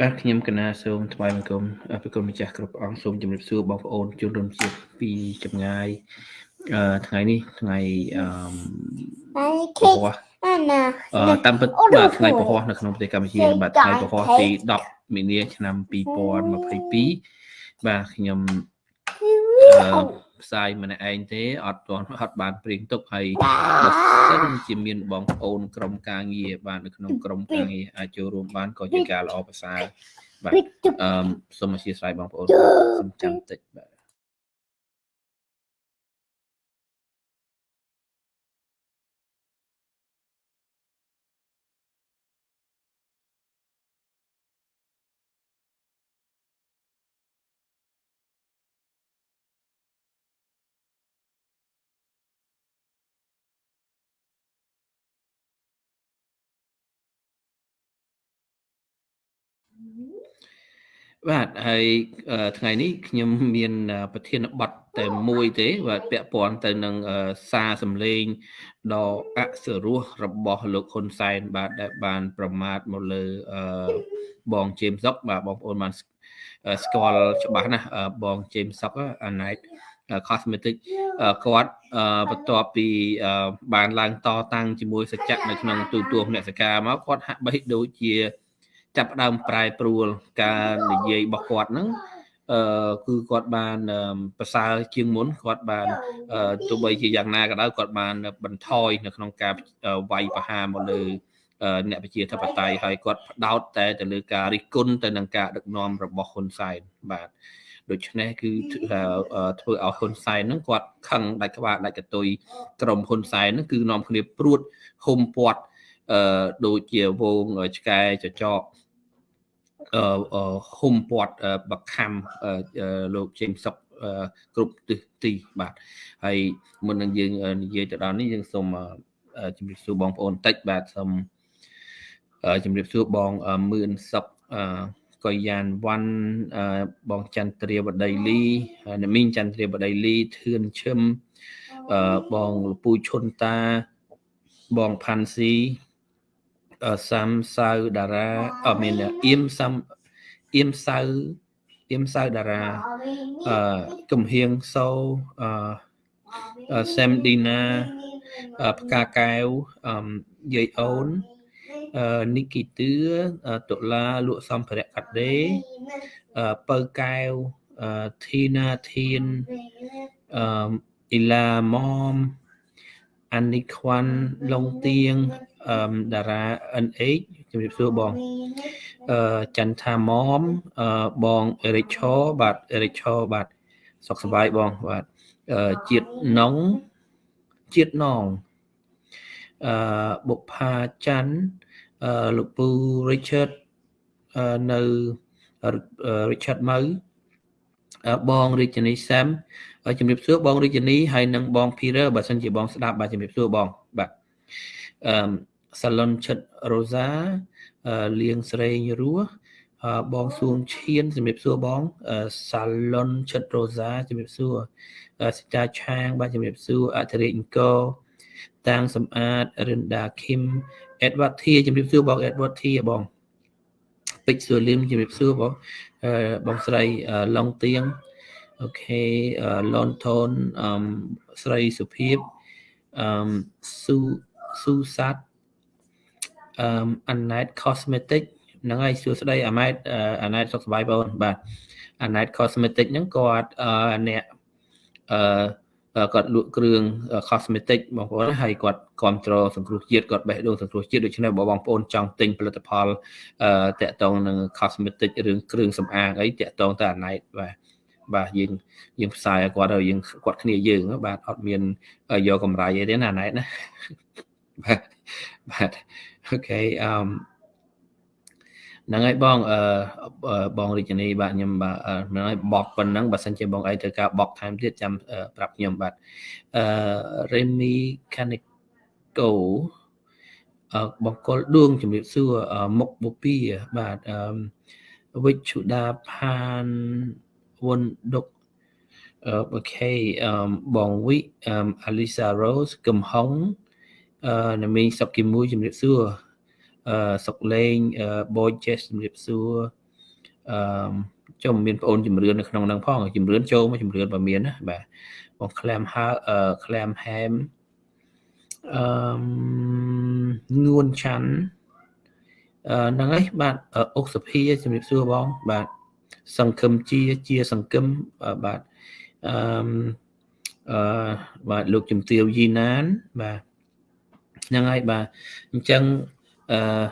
បាទខ្ញុំកណាសូមថ្វាយបង្គំប្រគុណម្ចាស់គ្រប់អង្គសូមជម្រាបសួរបងប្អូនជនរួមជាតិពីចម្ងាយអឺថ្ងៃនេះថ្ងៃអឺពហុអឺតាមពិតបាទថ្ងៃពហុនៅក្នុងប្រទេសកម្ពុជាបាទថ្ងៃពហុទី10មីនាឆ្នាំ2022បាទខ្ញុំអឺ ផ្សាយម្នាក់ឯងទេអត់ទាន់អត់បានព្រៀងទុកហើយបើសិនជាមានបងប្អូនក្រុមការងារបាននៅក្នុងក្រុមការងារអាចចូលរួមបានក៏ជាការល្អប្រសើរបាទអឺសូមអធិស្ឋានបងប្អូនសូមចាំតិចបាទ បាទហើយថ្ងៃនេះខ្ញុំមាន ប្រធានបទតែមួយទេ បាទពាក់ព័ន្ធទៅនឹងសារសម្លេងដ៏អសរោះរបស់លោកហ៊ុនសែន បាទដែលបាន ប្រមាថមកលើបងជេមសុកបាទបងប្អូនបានស្គាល់ច្បាស់ណាស់បងជេមសុកអាណៃត cosmetic គាត់បន្ទាប់ពីបានឡើងតតាំងជាមួយសច្ចៈនៅក្នុងទូទួលអ្នកសកាមកគាត់ហាក់បីដូចជា ចាប់ដើមប្រែប្រួលការនិយាយរបស់គាត់ហ្នឹងអឺគឺគាត់បានប្រសើរជាងមុនគាត់បានទោះបីជាយ៉ាងណាក៏ដោយគាត់បានបន្ថយនៅក្នុងការវាយប្រហារមកលើអ្នកប្រជាធិបតេយ្យហើយគាត់ផ្ដោតតែទៅលើការរិះគន់ទៅនឹងការដឹកនាំរបស់ហ៊ុនសែនបាទដូច្នេះគឺធ្វើឲ្យហ៊ុនសែនហ្នឹងគាត់ខឹងដាច់ក្បាលដាច់កតុយក្រុមហ៊ុនសែនហ្នឹងគឺនាំគ្នាព្រួតហុំពាត់អឺដូចជាវងឆ្កែចចកអឺ ហុំពាត់បខំលោកជេងសុកគ្រប់ទិសទីបាទហើយមុននឹងយើងនិយាយទៅដល់នេះយើងសូមជម្រាបសួរបងប្អូនបន្តិចបាទសូមជម្រាបសួរបងមឿនសុកកុយយ៉ានវ៉ាន់បងចន្ទ្រាបដីលីអ្នកមីងចន្ទ្រាបដីលីធឿនឈឹមបងលពូឈុនតាបងផាន់ស៊ី សាំសៅតារាអមានអៀមសាំអៀមសៅអៀមសៅតារាអឺកំហៀងសូអឺសេមឌីណាផ្កាកែវអឺយាយអូនអឺនីគីទឿតុលាលក់សម្ភារៈកាត់ដេអឺពៅកែវអឺធីណាធានអឺអ៊ីឡាម៉មអានីខ្វាន់ឡុងទៀង អឺតារា NH ជំរាបសួរបងអឺចន្ទថាម៉មអឺបងអេរិកឆោបាទអេរិកឆោបាទសុខសប្បាយបងបាទអឺជាតិណងជាតិណងអឺបុប្ផាច័ន្ទអឺលោកពូ Richard អឺនៅ Richard ម៉ៅបងរាជនីសាំជំរាបសួរបងរាជនីហើយនិងបង Peter បើសិនជាបងស្ដាប់បាទជំរាបសួរបងបាទអឺ សាឡុនឈិតរ៉ូសាលៀងស្រេងរស់បងសួងឈៀនជំរាបសួរបងសាឡុនឈិតរ៉ូសាជំរាបសួរសិតាឆាង បាទជំរាបសួរអធិរិយអង្គរតាំងសំអាតរិនដាឃឹមអេដវ៉ាត់ធាជំរាបសួរបងអេដវ៉ាត់ធាបងពេជ្រសួរលឹមជំរាបសួរបងបងស្រីឡុងទៀងអូខេឡុនថនអឺស្រីសុភាពអឺស៊ូស៊ូសាត់ អឺ Anet Cosmetic ហ្នឹងហើយសួស្តីអាម៉ែតអាណែតសុខសប្បាយបងបាទអាណែត Cosmetic ហ្នឹងគាត់អ្នកអឺគាត់លក់គ្រឿង cosmetic បងប្អូនហើយគាត់គ្រប់គ្រងសង្គ្រោះជាតិគាត់បេះដូងសង្គ្រោះជាតិដូច្នេះបើបងប្អូនចង់ទិញផលិតផលអឺតាក់ទងនឹង cosmetic រឿងគ្រឿងសម្អាងអីតាក់ទងទៅអាណៃតបាទបាទយើងយើងផ្សាយឲ្យគាត់ហើយយើងគាត់គ្នាយើងបាទអត់មានយកកម្រៃអីទេណាអាណៃតណាបាទបាទ អូខេអឺហ្នឹងហើយបងអឺបងរាជនីបាទខ្ញុំបាទហ្នឹងហើយបកប៉ុណ្ណឹងបើសិនជាបងអីត្រូវការបកថែមទៀតចាំប្រាប់ខ្ញុំបាទអឺ Remy Canico អឺបង្គោលដួងជំរាបសួរមុខបុពីបាទអឺវិជ្ជដាផានវុនដុកអូខេអឺបងវិអឺ Alisa Rose កំហុងអឺ ណាមីសុកគីមួយជំរាបសួរអឺសុកលេង Boy Jess ជំរាបសួរអឺចូលមានបងអូនជំរឿននៅក្នុងហ្នឹងផងជំរឿនចូលមកជំរឿនបើមានណាបាទបងក្លាមហើអឺក្លាមហែមអឺងួនឆាន់អឺហ្នឹងហើយបាទអុកសុភាជំរាបសួរបងបាទសង្គមជាជាសង្គមបាទអឺអឺបាទលោកជំទាវយីណានបាទ ហ្នឹងហើយបាទអញ្ចឹងអឺ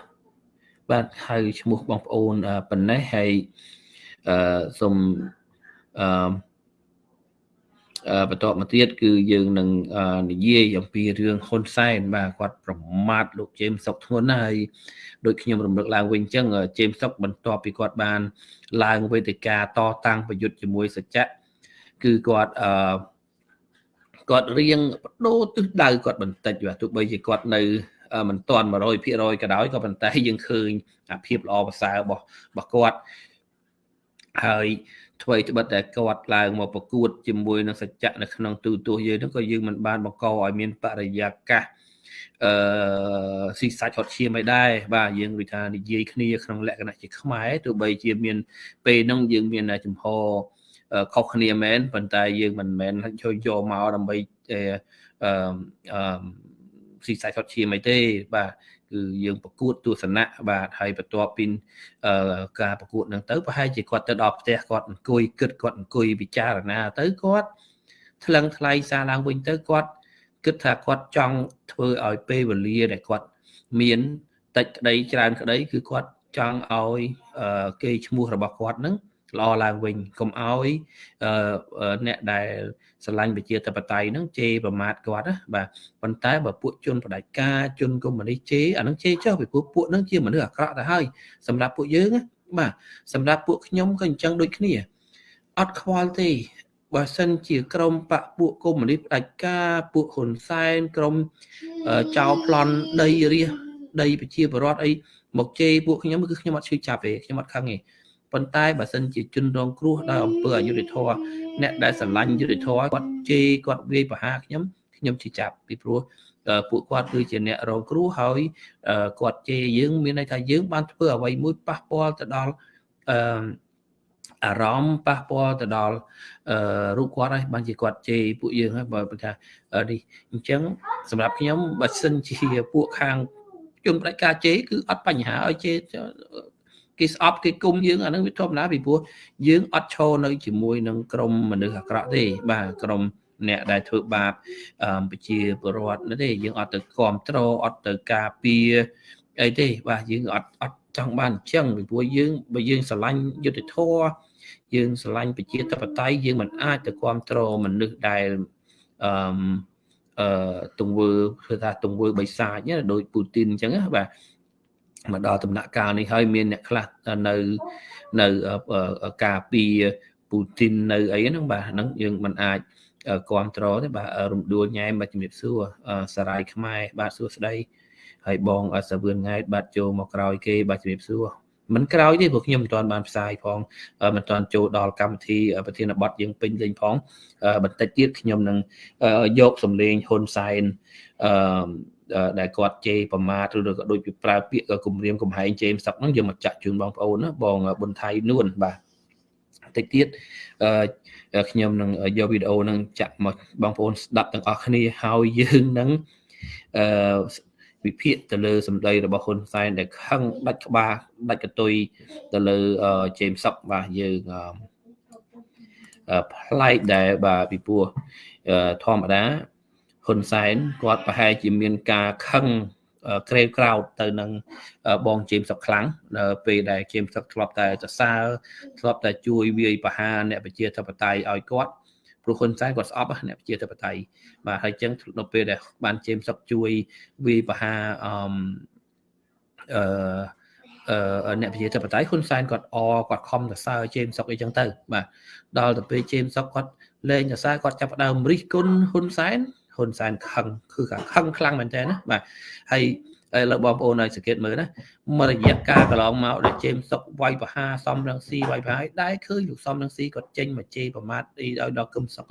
បាទហៅឈ្មោះបងប្អូនប៉ុណ្ណេះហើយអឺសូមអឺបន្តមកទៀតគឺយើងនឹងនិយាយអំពីរឿងហ៊ុនសែនបាទគាត់ប្រមាថលោកជេមសុកធ្ងន់ហើយដូចខ្ញុំរំលឹកឡើងវិញអញ្ចឹងជេមសុកបន្ទាប់ពីគាត់បាន ឡើងវេទិកាតតាំងប្រយុទ្ធជាមួយសច្ចៈគឺគាត់អឺ គាត់រៀងបដូរទិសដៅគាត់បន្តិចបាទទោះបីជាគាត់នៅមិនទាន់100%ក៏ដោយក៏ប៉ុន្តែយើងឃើញអាភាពល្អប្រសើររបស់របស់គាត់ហើយអ្វីត្បិតតែគាត់ឡើងមកប្រកួតជាមួយនឹងសច្ចៈនៅក្នុងទូទស្សន៍យើងហ្នឹងក៏យើងមិនបានបង្កឲ្យមានបរិយាកាសអឺស៊ីសាច់ហត់ឈាមឲ្យដែរបាទយើងដូចថានិយាយគ្នាក្នុងលក្ខណៈជាខ្មែរទោះបីជាមានពេលហ្នឹងយើងមានចំហ ខុសគ្នាមែនប៉ុន្តែយើងមិនមែនជួយយកមកដើម្បីអឺអឺស៊ីសាច់ហត់ឈាមអីទេបាទគឺយើងប្រកួតទស្សនៈបាទហើយបន្ទាប់ពីការប្រកួតហ្នឹងទៅប្រហែលជាគាត់ទៅដល់ផ្ទះគាត់អង្គុយគិតគាត់អង្គុយពិចារណាទៅគាត់ថ្លឹងថ្លែងសារឡើងវិញទៅគាត់គិតថាគាត់ចង់ធ្វើឲ្យពេលវេលាដែលគាត់មានតិចក្តីច្រើនក្តីគឺគាត់ចង់ឲ្យគេឈ្មោះរបស់គាត់ហ្នឹង ល្អឡើងវិញកុំឲ្យអ្នកដែលស្រឡាញ់ប្រជាធិបតេយ្យហ្នឹងជេរប្រមាថគាត់ណាបាទប៉ុន្តែបើពួកជនបដិការជនកុម្មុយនីសជេរអាហ្នឹងជេរចុះពីពួកពួកហ្នឹងជាមនុស្សអាក្រក់ទៅហើយសម្រាប់ពួកយើងណាបាទសម្រាប់ពួកខ្ញុំក៏អញ្ចឹងដូចគ្នាអត់ខ្វល់ទេបើសិនជាក្រមបពពួកកុម្មុយនីសផ្ដាច់ការពួកហ៊ុនសែនក្រមចៅប្លន់ដីរាសដីប្រជាពលរដ្ឋអីមកជេរពួកខ្ញុំគឺខ្ញុំអត់ឈឺចាប់ទេខ្ញុំអត់ខឹងទេ ប៉ុន្តែបើសិនជាជនរងគ្រោះដោយអំពើអយុត្តិធម៌អ្នកដែលស្រឡាញ់យុត្តិធម៌គាត់ជេរគាត់វាយប្រហារខ្ញុំខ្ញុំជឿចាប់ពីព្រោះពួកគាត់គឺជាអ្នករងគ្រោះហើយគាត់ជេរយើងមានន័យថាយើងបានធ្វើអ្វីមួយប៉ះពាល់ទៅដល់អឺអារម្មណ៍ប៉ះពាល់ទៅដល់អឺរូបគាត់ហើយបានជាគាត់ជេរពួកយើងហើយបើថានេះអញ្ចឹងសម្រាប់ខ្ញុំបើសិនជាពួកខាងជនបដិការជេរគឺអត់បញ្ហាឲ្យជេរ គេស្អប់គេគុំយើងអានឹងវាធម្មតាពីព្រោះយើងអត់ឈរនៅជាមួយនឹងក្រុមមនុស្សអាក្រក់ទេបាទក្រុមអ្នកដែលធ្វើបាបប្រជាពលរដ្ឋនោះទេយើងអត់ទៅគ្រប់គ្រងអត់ទៅការពារអីទេបាទយើងអត់អត់ចង់បានអញ្ចឹងពីព្រោះយើងបើយើងស្រឡាញ់យុទ្ធធរយើងស្រឡាញ់ប្រជាធិបតេយ្យយើងមិនអាចទៅគ្រប់គ្រងមនុស្សដែលអឺអឺទង្វើគឺថាទង្វើបិសាចណាដោយពូទីនអញ្ចឹងណាបាទ មកដល់ដំណាក់កាលនេះហើយមានអ្នកខ្លះនៅនៅការពីពូទីននៅអីហ្នឹងបាទហ្នឹងយើងមិនអាចគ្រប់គ្រងទេបាទរំដួលញ៉ែបាទជំរាបសួរសារាយខ្មែរបាទសួស្ដីហើយបងសាវឿនង៉ែតបាទចូលមកក្រោយគេបាទជំរាបសួរមិនក្រោយទេព្រោះខ្ញុំមិនទាន់បានផ្សាយផងមិនទាន់ចូលដល់កម្មវិធីប្រធានបទយើងពេញលេងផងបន្តិចទៀតខ្ញុំនឹងយកសម្លេងហ៊ុនសែនអឺ ដែលគាត់ជេរប្រមាថឬក៏ដូចពីប្រើពាក្យគំរាមកំហែងជេរសឹកហ្នឹងយកមកចាក់ជូនបងប្អូនណាបងប៊ុនថៃនួនបាទតិចទៀតអឺខ្ញុំនឹងយកវីដេអូហ្នឹងចាក់មកបងប្អូនស្ដាប់ទាំងអស់គ្នាហើយយើងនឹងអឺវិភាគទៅលើសម្ដីរបស់ហ៊ុនសែនដែលខឹងដាច់ក្បាលដាច់កតុយទៅលើជេមសុកបាទយើងប្លែកដែលបាទពីព្រោះធម្មតា ហ៊ុនសែនគាត់ប្រហែលជាមានការខឹងក្រេវក្រោតទៅនឹងបងជេមសុកខ្លាំងពេលដែលជេមសុកធ្លាប់តែសរសើរធ្លាប់តែជួយវាយប្រហារអ្នកប្រជាធិបតេយ្យឲ្យគាត់ព្រោះហ៊ុនសែនគាត់ស្អប់អ្នកប្រជាធិបតេយ្យបាទហើយចឹងនៅពេលដែលបានជេមសុកជួយវាយប្រហារអឺអឺអ្នកប្រជាធិបតេយ្យហ៊ុនសែនគាត់អគាត់ខំសរសើរជេមសុកអីចឹងទៅបាទដល់ទៅពេលជេមសុកគាត់លេងសរសើរគាត់ចាប់ដើមរិះគន់ហ៊ុនសែន ហ៊ុនសែនខឹងគឺខឹងខ្លាំងមែនតើណាបាទហើយហើយលើបងប្អូនឲ្យសង្កេតមើលណាមករយៈកាលកន្លងមកដែលជេមសុកវាយបហាសំរងស៊ីវាយបហាដែរឃើញលោកសំរងស៊ីគាត់ចេញមកជេរប្រមាថអីឲ្យដល់គឹមសុក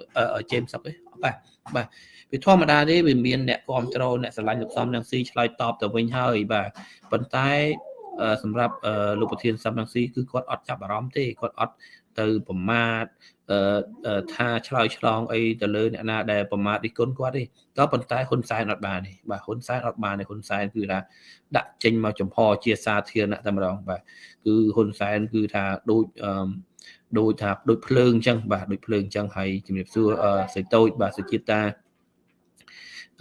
ជេមសុកទេបាទបាទវាធម្មតាទេវាមានអ្នកគ្រប់គ្រងអ្នកស្រឡាញ់លោកសំរងស៊ីឆ្លើយតបទៅវិញហើយបាទប៉ុន្តែសម្រាប់លោកប្រធានសំរងស៊ីគឺគាត់អត់ចាប់អារម្មណ៍ទេគាត់អត់ ទៅប្រមាថថាឆ្លើយឆ្លងអីទៅលើអ្នកណាដែលប្រមាថរិះគន់គាត់ទេក៏ប៉ុន្តែហ៊ុនសែនអត់បានទេបាទហ៊ុនសែនអត់បានទេហ៊ុនសែនគឺថាដាក់ចេញមកចំហជាសាធារណៈតែម្ដងបាទគឺហ៊ុនសែនគឺថាដូចអឺដូចថាដូចភ្លើងអញ្ចឹងបាទដូចភ្លើងអញ្ចឹងហើយជំរាបសួរសេចតូចបាទសុជាតិតា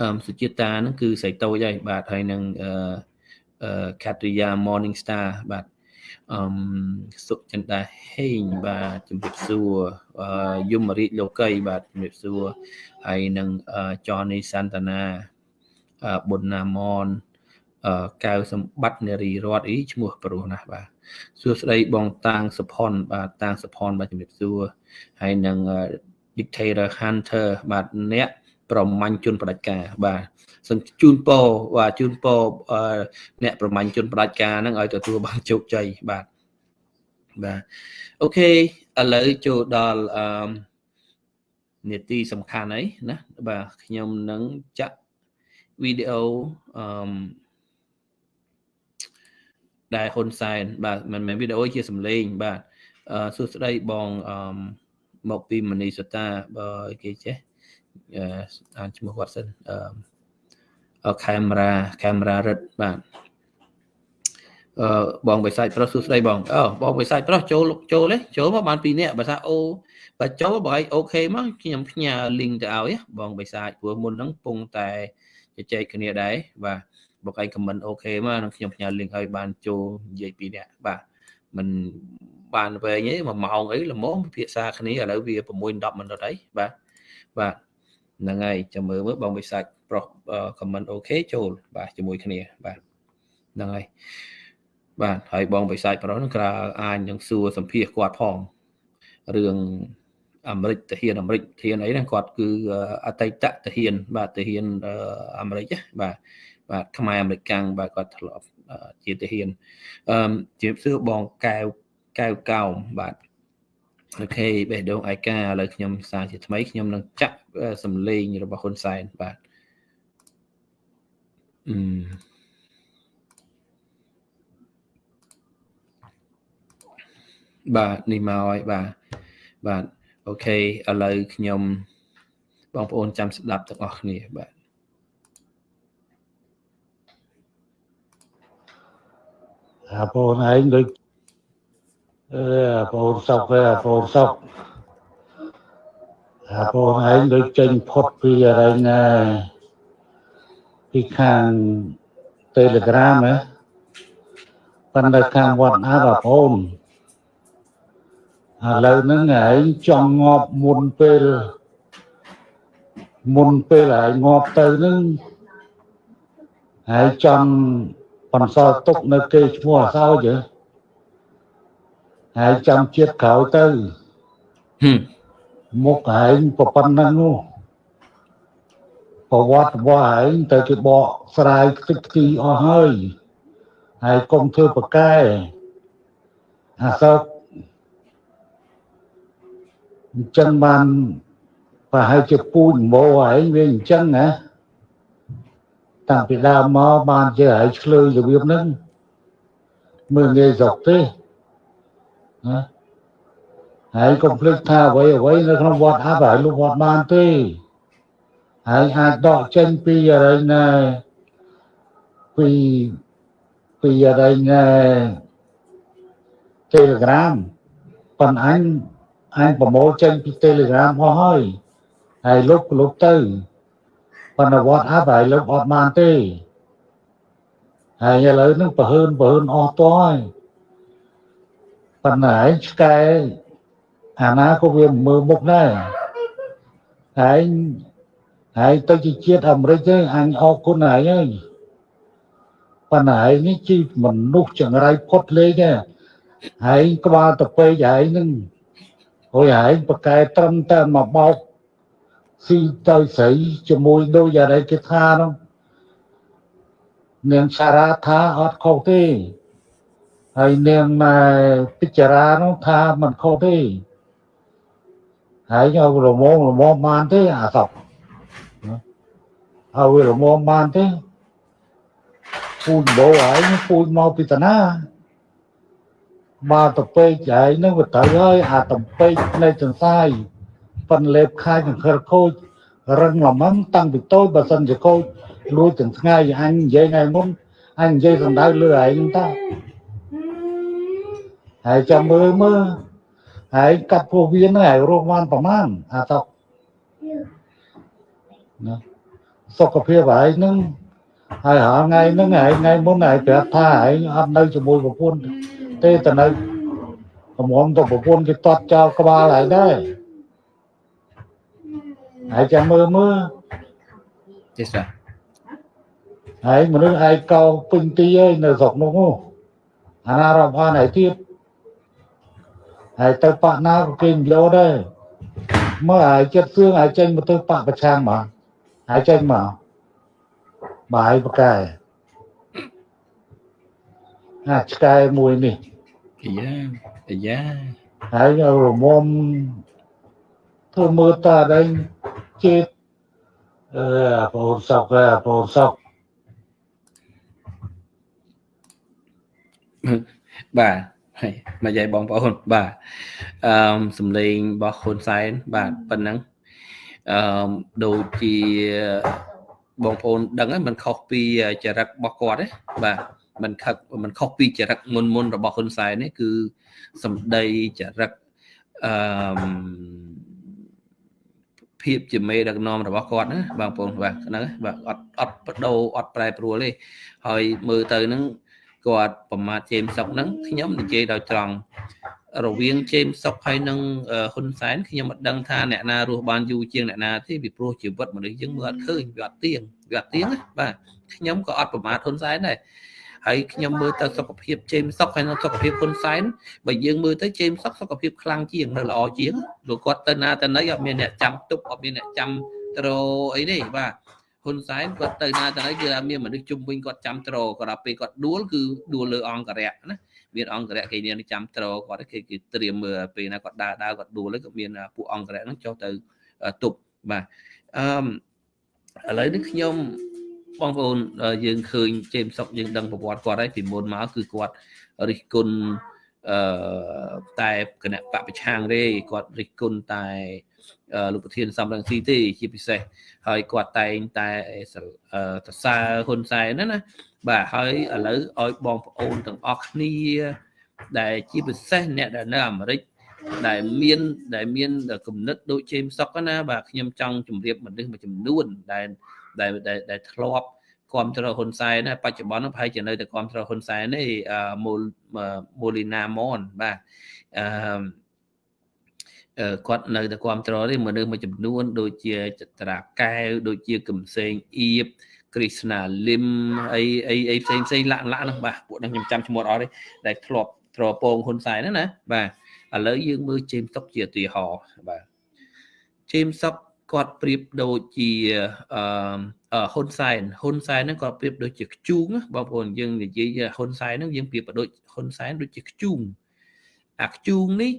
អឺសុជាតិតាហ្នឹងគឺសេចតូចហើយបាទហើយនឹងអឺកាទ្រីយ៉ា Morning Star បាទ អឺសុចិន្តាហេងបាទជំរាបសួរយមរាជលោកីបាទជំរាបសួរហើយនឹងចនីសន្តានាប៊ុនណាមនកៅសម្បត្តិនារីរតអីឈ្មោះប្រុសណាស់បាទសួស្តីបងតាងសុផុនបាទតាងសុផុនបាទជំរាបសួរហើយនឹង dictator hunter បាទអ្នក ប្រមាញ់ជនផ្ដាច់ការបាទសូមជូនពរបាទជូនពរអ្នកប្រមាញ់ជនផ្ដាច់ការហ្នឹងឲ្យទទួលបានជោគជ័យបាទបាទអូខេឥឡូវចូលដល់អឺនេតិសំខាន់អីណាបាទខ្ញុំនឹងចាក់វីដេអូអឺដែលហ៊ុនសែនបាទមិនមែនវីដេអូជាសំឡេងបាទអឺសួស្តីបងអឺមកពីមនីសតាបើគេចេះ អានឈ្មោះគាត់សិនអឺកាមេរ៉ាកាមេរ៉ារឹតបាទអឺបងបិសាចប្រុសសួស្តីបងអូបងបិសាចប្រុសចូលចូលទេចូលមកបាន2នាក់បើថាអូបើចូលបើឯងអូខេមកខ្ញុំផ្ញើ link ទៅឲ្យបងបិសាចព្រោះមុនហ្នឹងពងតែជជែកគ្នាដែរបាទបើឯង comment អូខេមកនឹងខ្ញុំផ្ញើ link ឲ្យបានចូលនិយាយពីនាក់បាទមិនបានវែងទេ1ម៉ោងអីល្មមពិភាក្សាគ្នាឥឡូវវា6 10មិនិតអីបាទបាទ ហ្នឹងហើយចាំមើលមើលបងវិសាច់ប្រុស comment អូខេចូលបាទជាមួយគ្នាបាទហ្នឹងហើយបាទហើយបងវិសាច់ប្រុសហ្នឹងក្រៅអាចនឹងសួរសម្ភាសគាត់ផងរឿងអាមេរិកទាហានអាមេរិកទាហានអីហ្នឹងគាត់គឺអតីតទាហាន បាទទាហានអាមេរិកបាទបាទខ្មែរអាមេរិកាំងបាទគាត់ធ្លាប់ជាទាហានអឺជាសួរបងកែវកែវកោមបាទ អូខេបេះដូងឯកាឥឡូវខ្ញុំសារជាថ្មីខ្ញុំនឹងចាក់សំឡេងរបស់ហ៊ុនសែនបាទអឺបាទនេះមកហើយបាទបាទអូខេឥឡូវខ្ញុំបងប្អូនចាំស្ដាប់ទាំងអស់គ្នាបាទអាបងឯងដូច អឺបងសុកទេបងសុកអាបងឯងដូចចេញផុតពីអរិញណាពីខាង Telegram ហ៎ប៉ុន្តែខាងវត្តអាបងប្អូនឥឡូវហ្នឹងឯងចង់ងាប់មុនពេលមុនពេលឯងងាប់ទៅហ្នឹងហើយចង់បន្សល់ទុកនៅគេឈ្មោះអសោចហ៎ ហើយចាំជាតិក្រោយទៅមុខឯងប៉ុណ្ណឹងនោះប្រវត្តិរបស់ឯងទៅគេបកស្រាយទឹកទីអស់ហើយហើយកុំធ្វើប្រកែអាសោកអញ្ចឹងបានប្រហែលជាពូជម៉ោឯងវាអញ្ចឹងណាតាំងពីដើមមកបានជាឯងឆ្លើយរបៀបហ្នឹងមើលងាយស្រុកទេណា ហើយកុំភ្លេចថាអ្វីអ្វីនៅក្នុងវត្តអបហើយលោកវត្តបានទេហើយអាចដកចេញពីអរិញណែពីពីអរិញណែ Telegram ប៉ុន្តែអញអញប្រមូលចេញពី Telegram អស់ហើយហើយលុបលុបទៅប៉ុន្តែវត្តអបហើយលុបអត់បានទេហើយឥឡូវនឹងប្រហើនប្រហើនអស់តហើយ ប៉ុន្តែឆ្កែអាណាក៏វាមើលមុខដែរហើយហើយទៅជាជាតិអាមេរិកទេអញអរគុណហើយហើយប៉ុន្តែនេះជីមនុស្សចង្រៃផុតលេខទេហើយក្បាលទៅពេកហើយនឹងហួយហើយប្រកែត្រឹមតែមកបោកស៊ីទៅស្រីជាមួយដូចយ៉ាងไรគេថានោះនាងសារ៉ាថាអត់ខុសទេ ហើយនាងណែពិចារានោះថាមិនខុសទេហើយយករមងរមងបានទេអាសក់ហើយរមងបានទេពូជបោហើយពូជមកពីតាណាបាទតពេកហើយនឹងវាត្រូវហើយអាតពេកនៃចង្សាយប៉ុនលេបខាយចង្ខិលខូចរឹងល្មមតាំងពីតូចបើសិនជាខូចលួចទាំងថ្ងៃអញនិយាយថ្ងៃមុនអញនិយាយសម្ដៅលើឯងតា ហើយចាំមើលមើលហើយកាត់ពោះវៀនហ្នឹងហើយរស់បានប្រមាណអាតណាសុខភាពហើយហ្នឹងហើយរាល់ថ្ងៃហ្នឹងហើយថ្ងៃមុនហើយប្រាប់ថាហើយអត់នៅជាមួយប្រពន្ធទេតែនៅកំងទៅប្រពន្ធគេតត់ចោលក្បាលហើយដែរហើយចាំមើលមើលទេសាហើយមនុស្សឯកោពេញទីហើយនៅស្រុកនោះអាណារំខានហើយទៀត ហើយទៅបាក់ណាក៏គេនិយោដែរមើលហើយចិត្តសឿងហើយចេញមកទៅបាក់ប្រឆាំងមកហើយចេញមកបាយប្រកែអាឆ្កែមួយនេះអាយ៉ាអាយ៉ាហើយរមុំធ្វើមើលតាដែរជាតិអឺបងសក់បងសក់បាទ ហើយមកយាយបងប្អូនបាទអឺសំឡេងរបស់ហ៊ុនសែនបាទប៉ុណ្ណឹងអឺដូចជាបងប្អូនដឹងហើយมันខុសពីចរិតរបស់គាត់ទេបាទมันខឹកมันខុសពីចរិតមុនមុនរបស់ហ៊ុនសែននេះគឺសម្ដីចរិតអឺភាពជាមេដឹកនាំរបស់គាត់ណាបងប្អូនបាទហ្នឹងបាទអត់អត់បដូរអត់ប្រែប្រួលទេហើយមើលទៅហ្នឹង គាត់ប្រមាថជេមសុកហ្នឹងខ្ញុំនិយាយដោយត្រង់រវាងជេមសុកហើយនឹងហ៊ុនសែនខ្ញុំអត់ដឹងថាអ្នកណារស់បានយូរជាងអ្នកណាទេពីព្រោះជីវិតមនុស្សយើងមើលអត់ឃើញវាអត់ទៀងវាអត់ទៀងបាទខ្ញុំក៏អត់ប្រមាថហ៊ុនសែនដែរហើយខ្ញុំមើលទៅសុខភាពជេមសុកហើយនឹងសុខភាពហ៊ុនសែនបើយើងមើលទៅជេមសុកសុខភាពខ្លាំងជាងនៅល្អជាងលោកគាត់ទៅណាទៅណីអត់មានអ្នកចាំទប់អត់មានអ្នកចាំត្រអីទេបាទ ហ៊ុនសែនគាត់ទៅណាទៅណីគឺមានមនុស្សជុំវិញគាត់ចាំត្រក៏ដល់ពេលគាត់ដួលគឺដួលលើអង្គរៈណាមានអង្គរៈគេមានចាំត្រគាត់គេគេត្រៀមមើលពេលណាគាត់ដើរដើរគាត់ដួលហើយក៏មានពួកអង្គរៈហ្នឹងចុះទៅទប់បាទអឺឥឡូវនេះខ្ញុំបងប្អូនយើងឃើញជេមសុកយើងដឹងប្រវត្តិគាត់ហើយពីមុនមកគឺគាត់រិះគន់អឺតែគណៈបពប្រឆាំងទេគាត់រិះគន់តែ លោកប្រធានសំរងស៊ីទេជាពិសេសហើយគាត់តែងតែសរសើរហ៊ុនសែនណាណាបាទហើយឥឡូវឲ្យបងប្អូនទាំងអស់គ្នា ដែលជាពិសេសអ្នកដែលនៅអាមេរិកដែលមានដែលមានគំនិតដូចជេមសុកណាបាទខ្ញុំចង់ជម្រាបមនុស្សមួយចំនួនដែលដែលដែលធ្លាប់គ្រប់គ្រងហ៊ុនសែនណាបច្ចុប្បន្នប្រហែលជានៅតែគ្រប់គ្រងហ៊ុនសែនទេមូលមូលីណាមនបាទអឺ គាត់នៅតែគ្រប់គ្រងទេមនុស្សមួយចំនួន ដូចជាចត្រាកែវដូចជាកំសែងអៀបគ្រីស្ណាលឹមអីអីអីផ្សេងផ្សេងលាក់លាក់ហ្នឹងបាទពួកហ្នឹងខ្ញុំចាំឈ្មោះអត់ទេដែលធ្លាប់ត្រពងហ៊ុនសែនហ្នឹងណាបាទឥឡូវយើងមើលជេមសុកជាឧទាហរណ៍បាទជេមសុកគាត់ប្រៀបដូចជាអឺហ៊ុនសែនហ៊ុនសែនហ្នឹងគាត់ប្រៀបដូចជាខ្ជូងបងប្អូនយើងនិយាយហ៊ុនសែនហ្នឹងយើងប្រៀបដូចហ៊ុនសែនដូចជាខ្ជូងអាខ្ជូងនេះ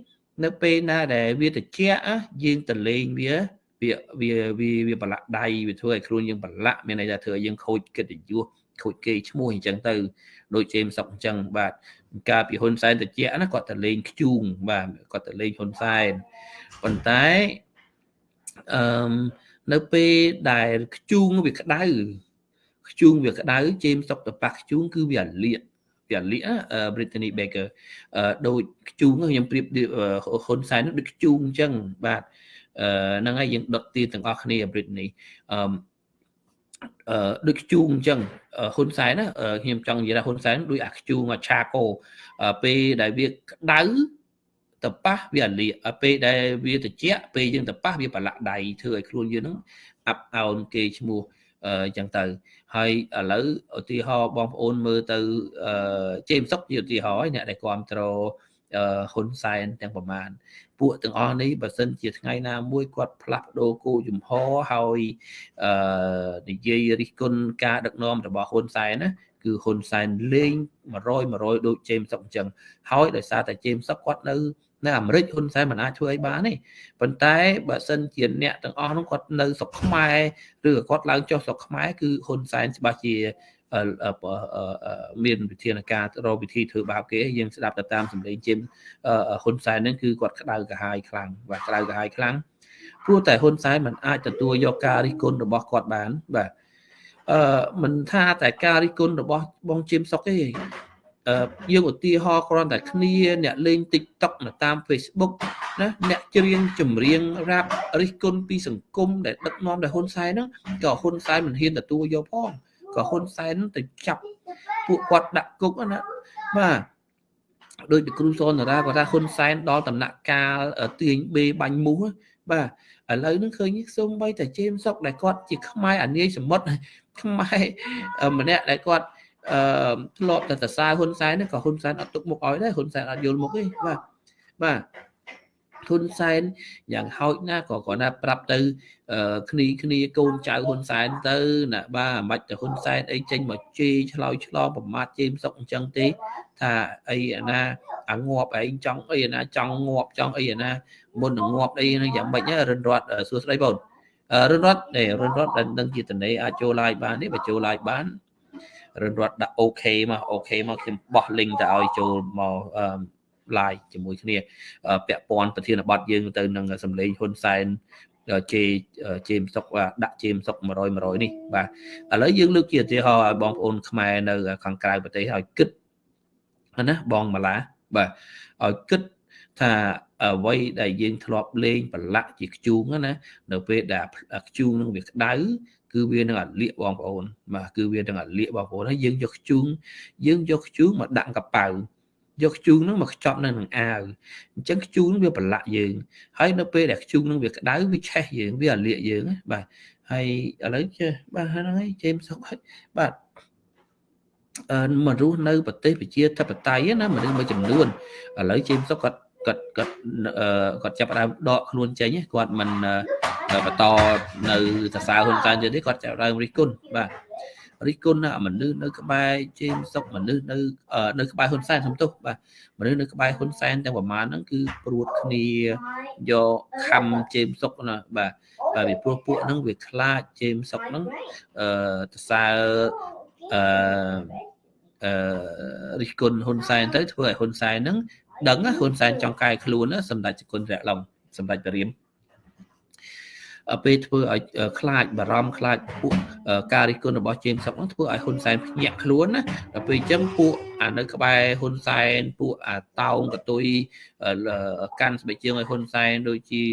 នៅពេលណាដែលវាត្រជាក់យើងទៅលេងវាវាវាវាវាប្រឡាក់ដៃវាធ្វើឲ្យខ្លួនយើងប្រឡាក់មានន័យថាធ្វើឲ្យយើងខូចកិត្តិយសខូចគេឈ្មោះអញ្ចឹងទៅដូចជេមសុកអញ្ចឹងបាទកាលពីហ៊ុនសែនតិចណាគាត់ទៅលេងខ្ជូងបាទគាត់ទៅលេងហ៊ុនសែនប៉ុន្តែអឺនៅពេលដែលខ្ជូងវាក្តៅខ្ជូងវាក្តៅជេមសុកទៅប៉ះខ្ជូងគឺវាលាក វាលាក Brittany Baker ដូចខ្ជូងខ្ញុំប្រៀបហ៊ុនសែនដូចខ្ជូងអញ្ចឹងបាទហ្នឹងហើយយើងដុតទីទាំងអស់គ្នា Brittany អឺអឺដូចខ្ជូងអញ្ចឹងហ៊ុនសែនណាខ្ញុំចង់និយាយថាហ៊ុនសែនដូចអាខ្ជូងអាឆាកោពេលដែលវាក្តៅទៅប៉ះវាលាពេលដែលវាត្រជាក់ពេលយើងទៅប៉ះវាប្រឡាក់ដៃធ្វើឲ្យខ្លួនយើងហ្នឹងអាប់អោនគេឈ្មោះអឺចឹងទៅ ហើយឥឡូវឧទាហរណ៍បងប្អូនមើលទៅអឺជេមសុកជាឧទាហរណ៍អ្នកដែលគ្រប់គ្រងហ៊ុនសែនទាំងប្រមាណពួកទាំងអស់នេះបើសិនជាថ្ងៃណាមួយគាត់ផ្លាស់ប្ដូរគោលជំហរហើយអឺនិយាយរិះគន់ការដឹកនាំរបស់ហ៊ុនសែនណាគឺហ៊ុនសែនលេង100 100ដូចជេមសុកអញ្ចឹងហើយដោយសារតែជេមសុកគាត់នៅ នៅអាមេរិកហ៊ុនសែនមិនអាចធ្វើអីបានទេប៉ុន្តែបើសិនជាអ្នកទាំងអស់នោះគាត់នៅស្រុកខ្មែរឬក៏គាត់ឡើងចុះស្រុកខ្មែរគឺហ៊ុនសែនច្បាស់ជាមានវិធានការរកវិធីធ្វើបាបគេយើងស្ដាប់ទៅតាមសម្លេងជិមហ៊ុនសែនហ្នឹងគឺគាត់ក្តៅក្រហាយខ្លាំងបាទក្តៅក្រហាយខ្លាំងព្រោះតែហ៊ុនសែនមិនអាចទទួលយកការរិះគន់របស់គាត់បានបាទអឺមិនថាតែការរិះគន់របស់បងជិមសុកទេអឺ យើងឧទាហរណ៍គ្រាន់តែគ្នាអ្នកលេង TikTok នៅតាម Facebook ណាអ្នកច្រៀងចម្រៀងរ៉ាប់រិះគន់ពីសង្គមដែលដឹកនាំដោយហ៊ុនសែនហ្នឹងក៏ហ៊ុនសែនមិនហ៊ានទទួលយកផងក៏ហ៊ុនសែនទៅចាប់ពួកគាត់ដាក់គុកណាបាទដោយពីគ្រូសនរាគាត់ថាហ៊ុនសែនដល់ដំណាក់កាលទាញបេបាញ់មូសបាទឥឡូវហ្នឹងឃើញសូម្បីតែជេមសុកដែលគាត់ជាខ្មែរអានាយសមុទ្រខ្មែរម្នាក់ដែលគាត់ អឺធ្លាប់តែសរសើរហ៊ុនសែនក៏ហ៊ុនសែនអត់ទុកមុខឲ្យដែរហ៊ុនសែនអត់យល់មុខទេបាទបាទហ៊ុនសែនយ៉ាងហោចណាស់ក៏គាត់ថាប្រាប់ទៅគ្នាគ្នាកូនចៅហ៊ុនសែនទៅណាបាទមិនបាច់ទៅហ៊ុនសែនអីចេញមកជេរឆ្លោយឆ្លងប្រមាថជេរសុកអញ្ចឹងទេថាអីអាណាអាងាប់ឯងចង់អីអាណាចង់ងាប់ចង់អីអាណាមុននឹងងាប់អីហ្នឹងយ៉ាងម៉េចរិនរត់សួស្ដីបងរិនរត់នេះរិនរត់ដែលនឹងជាតនេអាចចូល live បានទេបើចូល live បាន រិនរត់ដាក់ OK មក OK មកខ្ញុំបោះ link ទៅឲ្យចូលមក live ជាមួយគ្នាពាក់ព័ន្ធប្រធានបទយើងទៅនឹងសម្លេងហ៊ុនសែនជេជេមសុកដាក់ជេមសុក100 100នេះបាទឥឡូវយើងលើកជាឧទាហរណ៍ឲ្យបងប្អូនខ្មែរនៅខាងក្រៅប្រទេសឲ្យគិតណាបងម៉ាឡាបាទឲ្យគិតថាអ្វីដែលយើងធ្លាប់លេងប្រឡាក់ជាខ្ជូងណានៅពេលដែលខ្ជូងនឹងវាក្តៅ គឺវានឹងអាលៀកបងប្អូនបាទគឺវានឹងអាលៀកបងប្អូនហើយយើងយកខ្ជូងយើងយកខ្ជូងមកដាក់កប៉ៅយកខ្ជូងហ្នឹងមកខ្ចប់នៅនឹងអាវអញ្ចឹងខ្ជូងវាប្រឡាក់យើងហើយនៅពេលដែលខ្ជូងហ្នឹងវាក្តៅវាឆេះយើងវាអាលៀកយើងបាទហើយឥឡូវចេះបាទហ្នឹងហើយជេមសុកហើយបាទអឺមនុស្សនៅប្រទេសប្រជាធិបតេយ្យណាមនុស្សមួយចំនួនឥឡូវជេមសុកគាត់គាត់គាត់គាត់ចាប់ដើមដកខ្លួនចេញគាត់មិន បន្តនៅសរសើរហ៊ុនសែនទៀតទេគាត់ចាប់ដើមរិះគន់បាទរិះគន់មនុស្សនៅក្បែរជេមសុកមនុស្សនៅនៅក្បែរហ៊ុនសែនសំទោសបាទមនុស្សនៅក្បែរហ៊ុនសែនទាំងប្រមាណហ្នឹងគឺព្រួតគ្នាយកខំជេមសុកណាបាទបាទពីព្រោះពួកហ្នឹងវាខ្លាចជេមសុកហ្នឹងអឺតសើអឺអឺរិះគន់ហ៊ុនសែនទៅធ្វើឲ្យហ៊ុនសែនហ្នឹងដឹងហ៊ុនសែនចង់កែខ្លួនសម្ដេចជគុណរៈឡុងសម្ដេចព្រាម ពេលធ្វើឲ្យខ្លាចបារម្ភខ្លាចពួកការរិះគន់របស់ជេមសុកនោះធ្វើឲ្យហ៊ុនសែនភ្ញាក់ខ្លួនណាដល់ពេលអញ្ចឹងពួកអានៅក្បែរហ៊ុនសែនពួកអាតោងកតុយកាន់ស្បែកជើងឲ្យហ៊ុនសែនដូចជា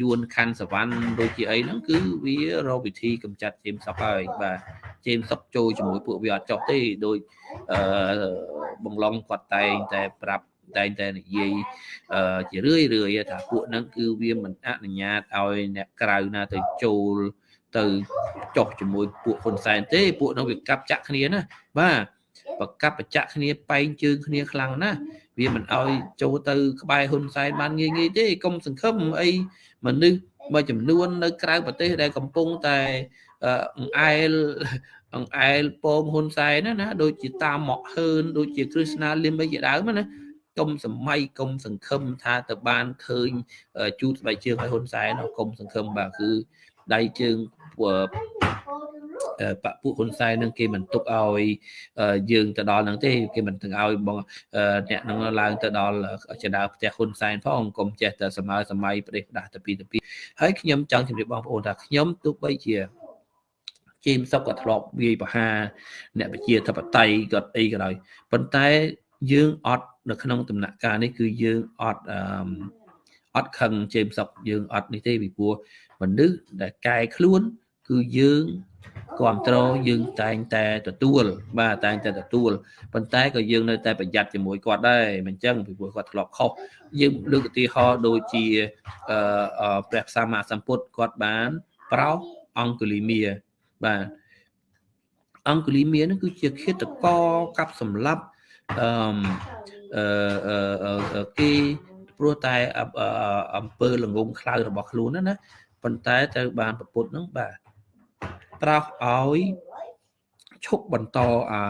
យួនខាន់សវណ្ណដូចជាអីហ្នឹងគឺវារកវិធីកម្ចាត់ជេមសុកហើយបាទជេមសុកចូលជាមួយពួកវាអត់ចោះទេដូចអឺបងឡុងគាត់តែងតែប្រាប់ តែងតែនិយាយជារឿយរឿយថាពួកហ្នឹងគឺវាមិនអនុញ្ញាតឲ្យអ្នកក្រៅណាទៅចូលទៅចុះជាមួយពួកហ៊ុនសែនទេពួកហ្នឹងវាកាប់ចាក់គ្នាណាបាទប្រកាប់បច្ចៈគ្នាបែងជើងគ្នាខ្លាំងណាស់វាមិនអោយចូលទៅក្បែរហ៊ុនសែនបានងាយងាយទេកុំសង្ឃឹមអីមនុស្សមួយចំនួននៅក្រៅប្រទេសដែលកំពុងតែអង្អែលអង្អែលពងហ៊ុនសែនណាណាដូចជាតាមមកហឿនដូចជាគ្រឹស្ណាលឹមអីជាដើមណា កុំសម័យកុំសង្ឃឹមថាទៅបានឃើញជូតស្បែកជើងឲ្យហ៊ុនសែនកុំសង្ឃឹមបាទគឺដៃជើងបពុហ៊ុនសែននឹងគេមិនទុកឲ្យយើងទៅដល់ហ្នឹងទេគេមិនទាំងឲ្យបងអ្នកហ្នឹងឡើងទៅដល់ចដៅផ្ទះហ៊ុនសែនផងកុំចេះតែសម័យសម័យប្រទេសផ្ដាស់ទៅពីទៅពីហើយខ្ញុំចង់ជម្រាបបងប្អូនថាខ្ញុំទោះបីជាជេមសុកក៏ធ្លាប់វាយប្រហារអ្នកប្រជាធិបតេយ្យក៏អីក៏ដោយប៉ុន្តែយើងអត់ នៅក្នុងដំណាក់កាលនេះគឺយើងអត់អត់ខឹងជេមសុកយើងអត់នេះទេពីព្រោះមនុស្សដែលកែខ្លួន គឺយើងគ្រប់គ្រងយើងតែងតែទទួល បាទតែងតែទទួលប៉ុន្តែក៏យើងនៅតែប្រយ័ត្នជាមួយគាត់ដែរមិនចឹងពីព្រោះគាត់ធ្លាប់ខុសយើងលើកឧទាហរណ៍ដូចជាអឺព្រះសម្មាសម្ពុទ្ធគាត់បានប្រោសអង្គលីមាបាទអង្គលីមានឹងគឺជាឃាតករកាប់សម្លាប់អឺ គេព្រោះតែអំពើល្ងងខ្លៅរបស់ខ្លួនណាណាប៉ុន្តែត្រូវបានប្រពុតនឹងបាទត្រោះឲ្យឈប់បន្តអា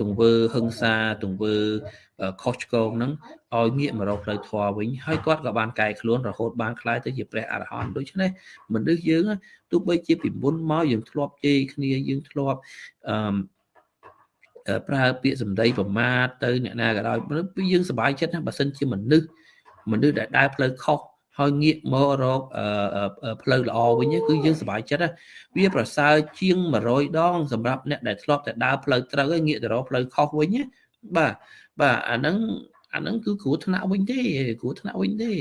ទង្វើហឹង្សាទង្វើខុសឆ្គងហ្នឹងឲ្យងាកមករកផ្លូវធម៌វិញហើយគាត់ក៏បានកែខ្លួនរហូតបានខ្លាយទៅជាព្រះអរហន្តដូច្នេះមនុស្សយើងទោះបីជាពីមុនមកយើងធ្លាប់ជេរគ្នាយើងធ្លាប់អឺ ប្រើពាក្យសម្ដីប្រមាថទៅអ្នកណាក៏ដោយយើងសប្បាយចិត្តណាបើសិនជាមនុស្សមនុស្សដែលដើរផ្លូវខុសហើយងាកមករកផ្លូវល្អវិញគឺយើងសប្បាយចិត្តវាប្រសើរជាង100ដងសម្រាប់អ្នកដែលធ្លាប់តែដើរផ្លូវត្រូវហើយងាកទៅរកផ្លូវខុសវិញបាទបាទអាហ្នឹង អាហ្នឹងគឺគ្រោះថ្នាក់វិញទេគ្រោះថ្នាក់វិញទេ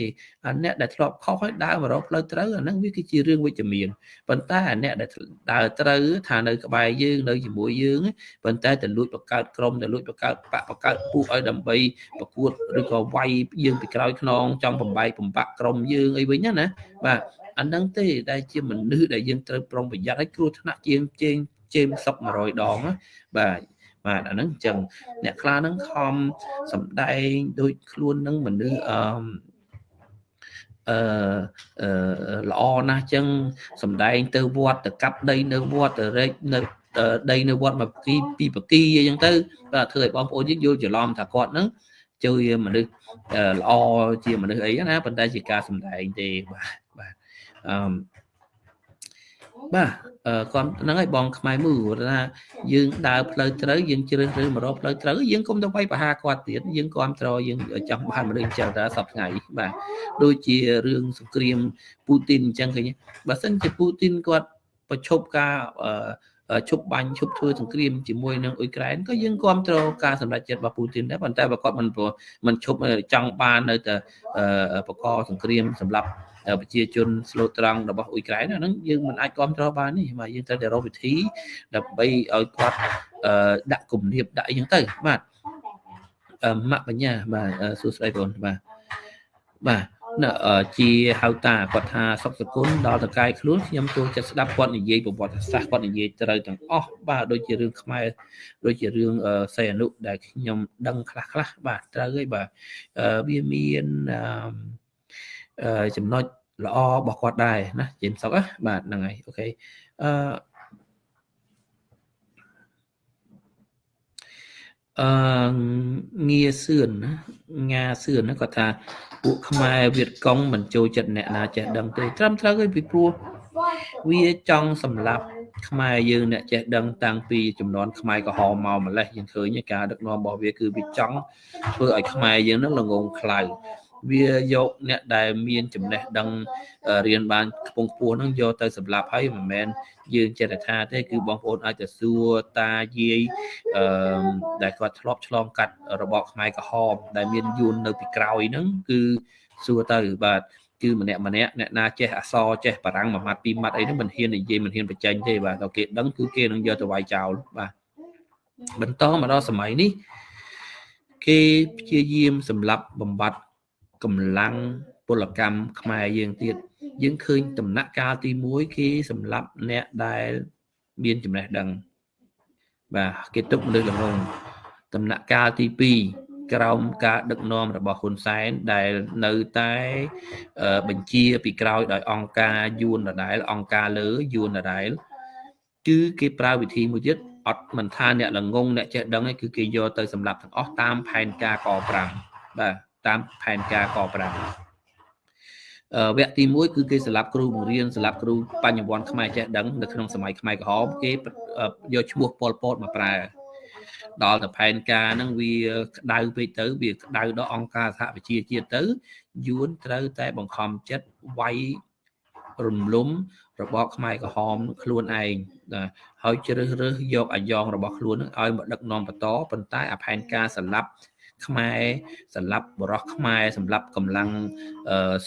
អាអ្នកដែលធ្លាប់ខុសហើយដើរមករកផ្លូវត្រូវអាហ្នឹងវាគឺជារឿងវិជ្ជមានប៉ុន្តែអាអ្នកដែលដើរត្រូវថានៅក្បែរយើងនៅជាមួយយើងប៉ុន្តែទៅលួចបង្កើតក្រុមទៅលួចបង្កើតបកបង្កើតពួកឲ្យដើម្បីប្រកួតឬក៏វាយយើងពីក្រោយខ្នងចង់បំបែកបំបាក់ក្រុមយើងអីវិញណាបាទអាហ្នឹងទេដែលជាមនុស្សដែលយើងត្រូវប្រុងប្រយ័ត្នឲ្យគ្រោះថ្នាក់ជាងជេងជេមសុក100ដងបាទ បាទអាហ្នឹងអញ្ចឹងអ្នកខ្លះហ្នឹងខំសំដែងដូចខ្លួននឹងមនុស្សអឺអឺល្អណាស់ចឹងសំដែងទៅវត្តទៅកាប់ដីនៅវត្តទៅរែកនៅដីនៅវត្តមកគីពីបគីអញ្ចឹងទៅបាទធ្វើឲ្យបងប្អូនយើងយល់ច្រឡំថាគាត់ហ្នឹងជួយមនុស្សល្អជាមនុស្សអីណាប៉ុន្តែជាការសំដែងទេបាទបាទអឺ បាទគាត់ហ្នឹងហើយបងខ្មែរមួយថាយើងដើរផ្លូវត្រូវយើងជ្រើសរើសមករកផ្លូវត្រូវយើងគុំទៅវាយប្រហារគាត់ទៀតយើងគ្រប់ត្រយើងចង់បានមនុស្សចេះតែសពថ្ងៃបាទដូចជារឿងសង្គ្រាមពូទីនអញ្ចឹងឃើញបើសិនជាពូទីនគាត់ប្រឈប់ការឈប់បាញ់ឈប់ធ្វើសង្គ្រាមជាមួយនឹងអ៊ុយក្រែនក៏យើងគ្រប់គ្រងការសម្រេចចិត្តរបស់ពូទីនដែរប៉ុន្តែបើគាត់មិនមិនឈប់ចង់បាននៅតែបកសង្គ្រាមសម្រាប់ ប្រជាជនស្លូតត្រង់របស់អ៊ុយក្រែនហ្នឹងយើងមិនអាចគ្រប់គ្រងបាននេះបាទយើងត្រូវតែរកវិធីដើម្បីឲ្យគាត់ដាក់គំនាបដាក់អីចឹងទៅបាទម៉ាក់បញ្ញាបាទសួស្តីបងបាទបាទជាហៅតាគាត់ថាសុខសគុណដល់តកាយខ្លួនខ្ញុំចូលចិត្តស្ដាប់គាត់និយាយប្រវត្តិសាស្ត្រគាត់និយាយត្រូវទាំងអស់បាទដូចជារឿងខ្មែរដូចជារឿងសីអនុដែលខ្ញុំដឹងខ្លះខ្លះបាទត្រូវហើយបាទវាមានចំណុច ល្អរបស់គាត់ដែរណាជេមសុកបាទហ្នឹងហើយអូខេអឺអឺងារសឿនណាងាសឿនណាគាត់ថាពួកខ្មែរវៀតកុងមិនចូលចិត្តអ្នកណាចេះដឹងទេត្រឹមត្រូវហើយពីព្រោះវាចង់សម្លាប់ខ្មែរយើងអ្នកចេះដឹងតាំងពីចំនួនខ្មែរក្រហមមកម្លេះយើងឃើញការដឹកនាំរបស់វាគឺវាចង់ធ្វើឲ្យខ្មែរយើងនឹងល្ងងខ្លៅ វាយកអ្នកដែលមានចំណេះដឹងរៀនបានខ្ពង់ខ្ពស់ហ្នឹងយកទៅសម្រាប់ហើយមិនមែនយើងចេះតែថាទេគឺបងប្អូនអាចទៅសួរតាយាយអឺដែលគាត់ធ្លាប់ឆ្លងកាត់របបខ្មែរក្រហមដែលមានយួននៅពីក្រោយហ្នឹងគឺសួរទៅបាទគឺម្នាក់ម្នាក់អ្នកណាចេះអសរចេះបារាំងមួយម៉ាត់ពីរម៉ាត់អីហ្នឹងមិនហ៊ាននិយាយមិនហ៊ានបញ្ចេញទេបាទដល់គេដឹងគឺគេនឹងយកទៅវាយចោលបាទបន្តមកដល់សម័យនេះ គេព្យាយាមសម្លាប់បំបត្តិ កម្លាំងពលកម្មខ្មែរយើងទៀតយើងឃើញដំណាក់កាលទី1គេសម្រាប់អ្នកដែលមានចំណេះដឹងបាទគេទុកមនុស្សល្ងងដំណាក់កាលទី2ក្រោមការដឹកនាំរបស់ហ៊ុនសែនដែលនៅតែបញ្ជាពីក្រោយដោយអង្គការយួនដដែលអង្គការលើយួនដដែលគឺគេប្រើវិធីមួយទៀតអត់មិនថាអ្នកល្ងងអ្នកចេះដឹងឯងគឺគេយកទៅសម្រាប់ទាំងអស់តាមផែនការក5បាទ តាមផែនការក5វគ្គទី1គឺគេសម្រាប់គ្រូបង្រៀនសម្រាប់គ្រូបញ្ញវន្តខ្មែរចេះដឹងនៅក្នុងសម័យខ្មែរក្រហមគេយកឈ្មោះប៉ុលពតមកប្រើដល់ទៅផែនការហ្នឹងវាក្តៅពេកទៅវាក្តៅដល់អង្គការសហប្រជាជាតិទៅយួនត្រូវតែបង្ខំចិត្តវាយរំលំរបបខ្មែរក្រហមខ្លួនឯងហើយជ្រើសរើសយកអាយ៉ងរបស់ខ្លួននឹងឲ្យមកដឹកនាំបន្តប៉ុន្តែអាផែនការសម្រាប់ ខ្មែរសម្រាប់បរោះខ្មែរសម្រាប់កម្លាំង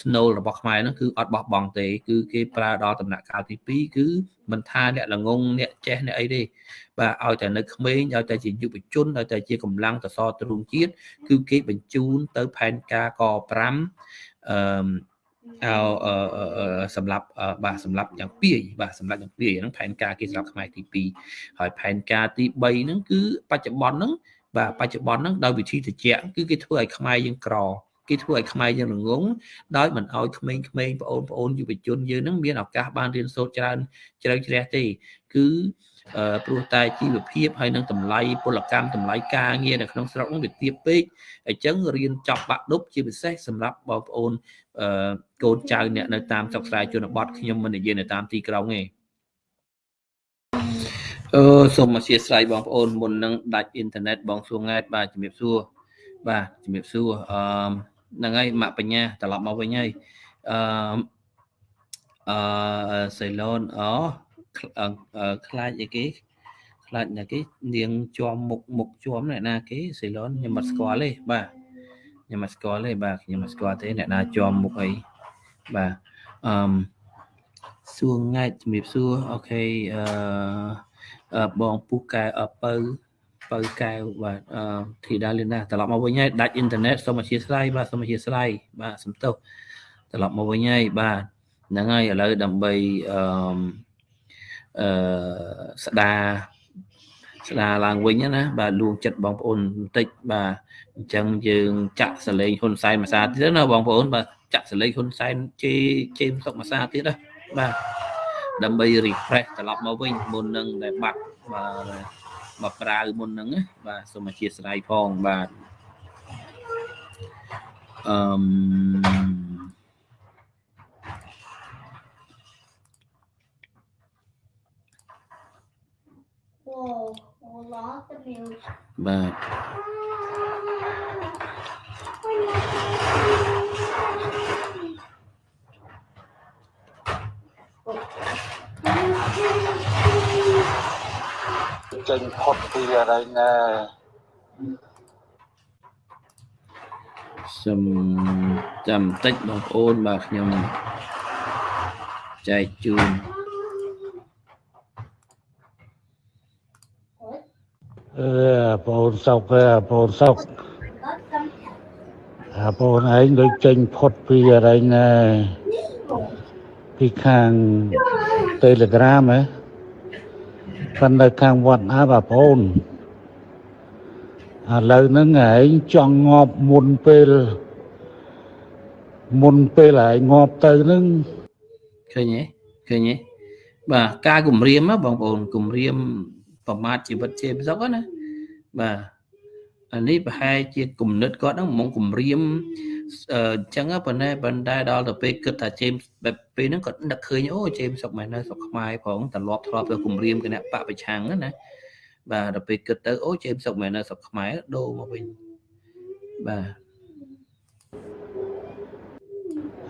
ស្នូលរបស់ខ្មែរហ្នឹងគឺអត់បោះបង់ទេ គឺគេប្រើដល់ដំណាក់កាលទី2គឺមិនថាអ្នកល្ងងអ្នកចេះអ្នកអីទេបាទឲ្យតែនៅក្មេងឲ្យតែជាយុវជនឲ្យតែជាកម្លាំងតសទ្រូងជាតិគឺគេបញ្ជូនទៅផែនការក5អឺអឺសម្រាប់បាទសម្រាប់យ៉ាងពីរបាទសម្រាប់យ៉ាងពីរហ្នឹងផែនការគេសម្រាប់ខ្មែរទី2ហើយផែនការទី3ហ្នឹងគឺបច្ចុប្បន្នហ្នឹង បាទបច្ចុប្បន្នហ្នឹងដោយវិធីត្រជាក់គឺគេធ្វើឲ្យខ្មែរយើងក្រគេធ្វើឲ្យខ្មែរយើងល្ងងដោយមិនឲ្យក្មេងៗបងប្អូនយុវជនយើងហ្នឹងមានឱកាសបានរៀនសូត្រច្រើនជ្រៅជ្រះទេ គឺព្រោះតែជីវភាពហើយនឹងតម្លៃពលកម្មតម្លៃការងារនៅក្នុងស្រុកហ្នឹងវាទាបពេកអញ្ចឹងរៀនចប់បាក់ឌុបជាពិសេសសម្រាប់បងប្អូនកូនចៅអ្នកនៅតាមស្រុកស្រែជនបទខ្ញុំមិននិយាយនៅតាមទីក្រុងទេ អឺសូមអធិស្ឋានបងប្អូនមុននឹងដាច់អ៊ីនធឺណិតបងសួរង៉ែតបាទជំរាបសួរបាទជំរាបសួរអឺហ្នឹងហើយម៉ាក់បញ្ញាត្រឡប់មកវិញហើយអឺអឺសេឡូនអូខ្លាចអីគេខ្លាចណាគេនាងជាប់មុខមុខជាប់អ្នកណាគេសេឡូនខ្ញុំមិនស្គាល់ទេបាទខ្ញុំមិនស្គាល់ទេបាទខ្ញុំមិនស្គាល់ទេអ្នកណាជាប់មុខអីបាទអឺសួរង៉ែតជំរាបសួរអូខេអឺ បងពូកែអពៅពៅកែវបាទអឺធីតាលីណាត្រឡប់មកវិញហើយដាច់អ៊ីនធឺណិតសូមអធិស្ឋានបាទសូមអធិស្ឋានបាទសំទោសត្រឡប់មកវិញហើយបាទហ្នឹងហើយឥឡូវដើម្បីអឺអឺស្ដារស្ដារឡើងវិញណាបាទលួងចិត្តបងប្អូនបន្តិចបាទអញ្ចឹងយើងចាក់សលេងហ៊ុនសែនមួយសាទៀតណាបងប្អូនបាទចាក់សលេងហ៊ុនសែនជេជេមសុកមួយសាទៀតណាបាទ ដើម្បី refresh ត្រឡប់មកវិញមុននឹងដែលបាត់បាទបប្រាវមុនហ្នឹងណាបាទសូមអធិស្ឋានផងបាទអឺម Whoa, we lost the music. បាទ ចេញផុតពីអរិញណាសូមចាំបន្តិចបងប្អូនបាទខ្ញុំចែកជូនអឺបងអូនសុកអើបងអូនសុក Got some អាបងអូនឯងដូចចេញផុតពីអរិញណាពីខាង Telegram ហ៎ ប៉ុន្តែខាងវត្តអាប់អាបងអូនឥឡូវហ្នឹងឯងចង់ងាប់មុនពេលមុនពេលឯងងាប់ទៅហ្នឹងឃើញទេឃើញទេបាទការគម្រាមណាបងប្អូនគម្រាមប្រមាថជីវិតជាពិសុកណាបាទអានេះប្រហែលជាគំនិតគាត់ហ្នឹងហ្មងគម្រាម អឺអញ្ចឹងប៉ុន្តែប៉ុន្តែដល់ទៅពេលគិតថាជេមបែបពេលហ្នឹងគាត់នឹកឃើញអូជេមសុកមែននៅស្រុកខ្មែរផងត្រឡប់ធ្លាប់ទៅគម្រាមគណៈបពប្រឆាំងហ្នឹងណាបាទដល់ពេលគិតទៅអូជេមសុកមែននៅស្រុកខ្មែរដូរមកវិញបាទ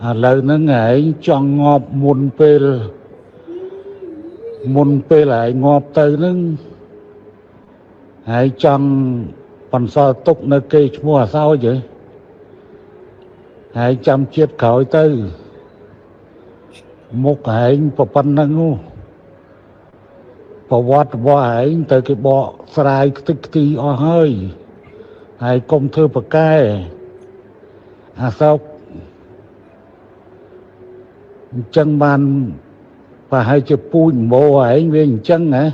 ឥឡូវហ្នឹងឯងចង់ងាប់មុនពេលមុនពេលឯងងាប់ទៅហ្នឹងហើយចង់បន្សល់ទុកនៅគេឈ្មោះអាសោចហ៎ ហើយចាំជាតិក្រោយទៅមុខឯងប្រប៉ុណ្្នឹងនោះប្រវត្តិរបស់ឯងទៅគេបកស្រាយខ្ទេចខ្ទីអស់ហើយហើយកុំធ្វើប្រកែអាសោកអញ្ចឹងបានប្រហែលជាពូជម្បោឯងវាអញ្ចឹងណា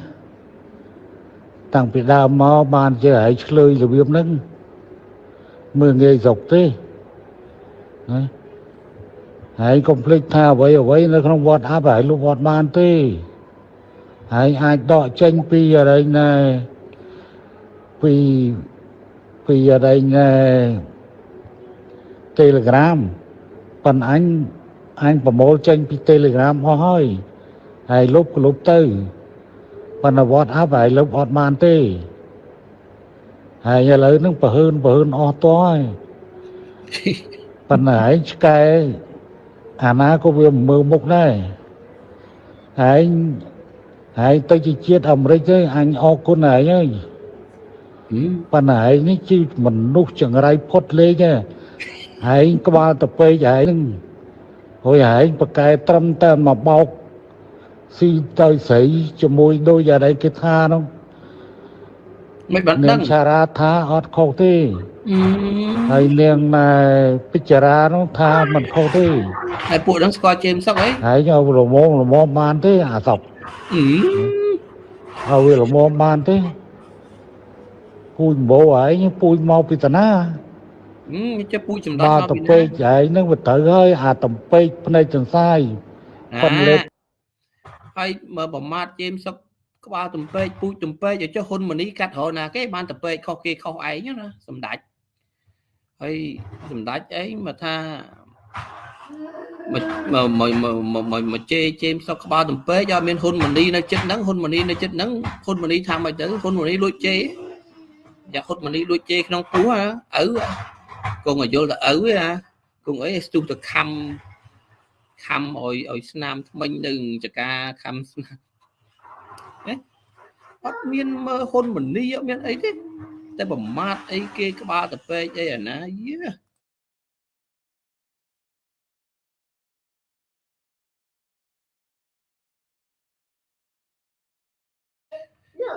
តាំងពីដើមមកបានជាឯងឆ្លើយរបៀបហ្នឹងមើលងាយស្រុកទេ ណាហើយកុំភ្លេចថាអ្វីអ្វីនៅក្នុងវត្តអាប់ហើយលោកវត្តបានទេហើយអាចដកចេញពីអរិញណែពីពីអរិញណែ Telegram ប៉ុន្តែអញអញប្រមូលចេញពី Telegram អស់ហើយហើយលុបក៏លុបទៅប៉ុន្តែ WhatsApp ហើយលុបអត់បានទេហើយឥឡូវហ្នឹងប្រហើនប្រហើនអស់តហើយ ប៉ុន្តែឯងឆ្កែអាណាក៏វាមិនមើលមុខដែរហើយហើយទៅជាជាតិអាមេរិកទៅអញអរគុណឯងហើយហឹមប៉ុន្តែឯងនេះជាមនុស្សចង្រៃផុតលេខហ៎ឯងក្បាលទៅពេកឯងហ្នឹងហើយឯងប្រកែត្រឹមតែមកបោកស៊ីទៅស្រីជាមួយដូចយ៉ាងไรគេថានោះមិនបាននាដឹងងឆារាថាអត់ខុសទេអឺ ហើយនាងណែពិចារានោះថាមិនខុសទេហើយពួកហ្នឹងស្គាល់ជេមសុកអីហើយឲ្យរមងរមមបានទេអាសពអឺឲ្យវារមមបានទេពូជម្បោឯងពូជមកពីតាណាអឺចេះពូជចំដមកមកតពីពេណាកឯងហ្នឹងវាត្រូវហើយអាតំពេកភ្នែកចង្សាយប៉ុនលេបហើយមើលប្រមាថជេមសុកក្បាលទំពេកពូជទំពេកឲ្យចុះហ៊ុនម៉ានីកាត់រហណាគេបានទំពេកខុសគេខុសឯងណាសម្ដេច ហើយសម្ដេចអីមកថាមកមកមកមកមកជេជេមសុកក្បាលទំពេកអត់មានហ៊ុនម៉ាណីនៅចិត្តហ្នឹងហ៊ុនម៉ាណីនៅចិត្តហ្នឹងហ៊ុនម៉ាណីថាម៉េចទៅហ៊ុនម៉ាណីលួចជេយ៉ាហ៊ុនម៉ាណីលួចជេក្នុងពោះឪគង់ឲ្យយល់ទៅឪណាគង់អីស្ទុះទៅខំខំឲ្យឲ្យស្នាមថ្មិញនៅចកាខំស្នាមអត់មានមើលហ៊ុនម៉ាណីអត់មានអីទេ តែប្រមាថអីគេក្បាលទៅពេកអីអាណាយា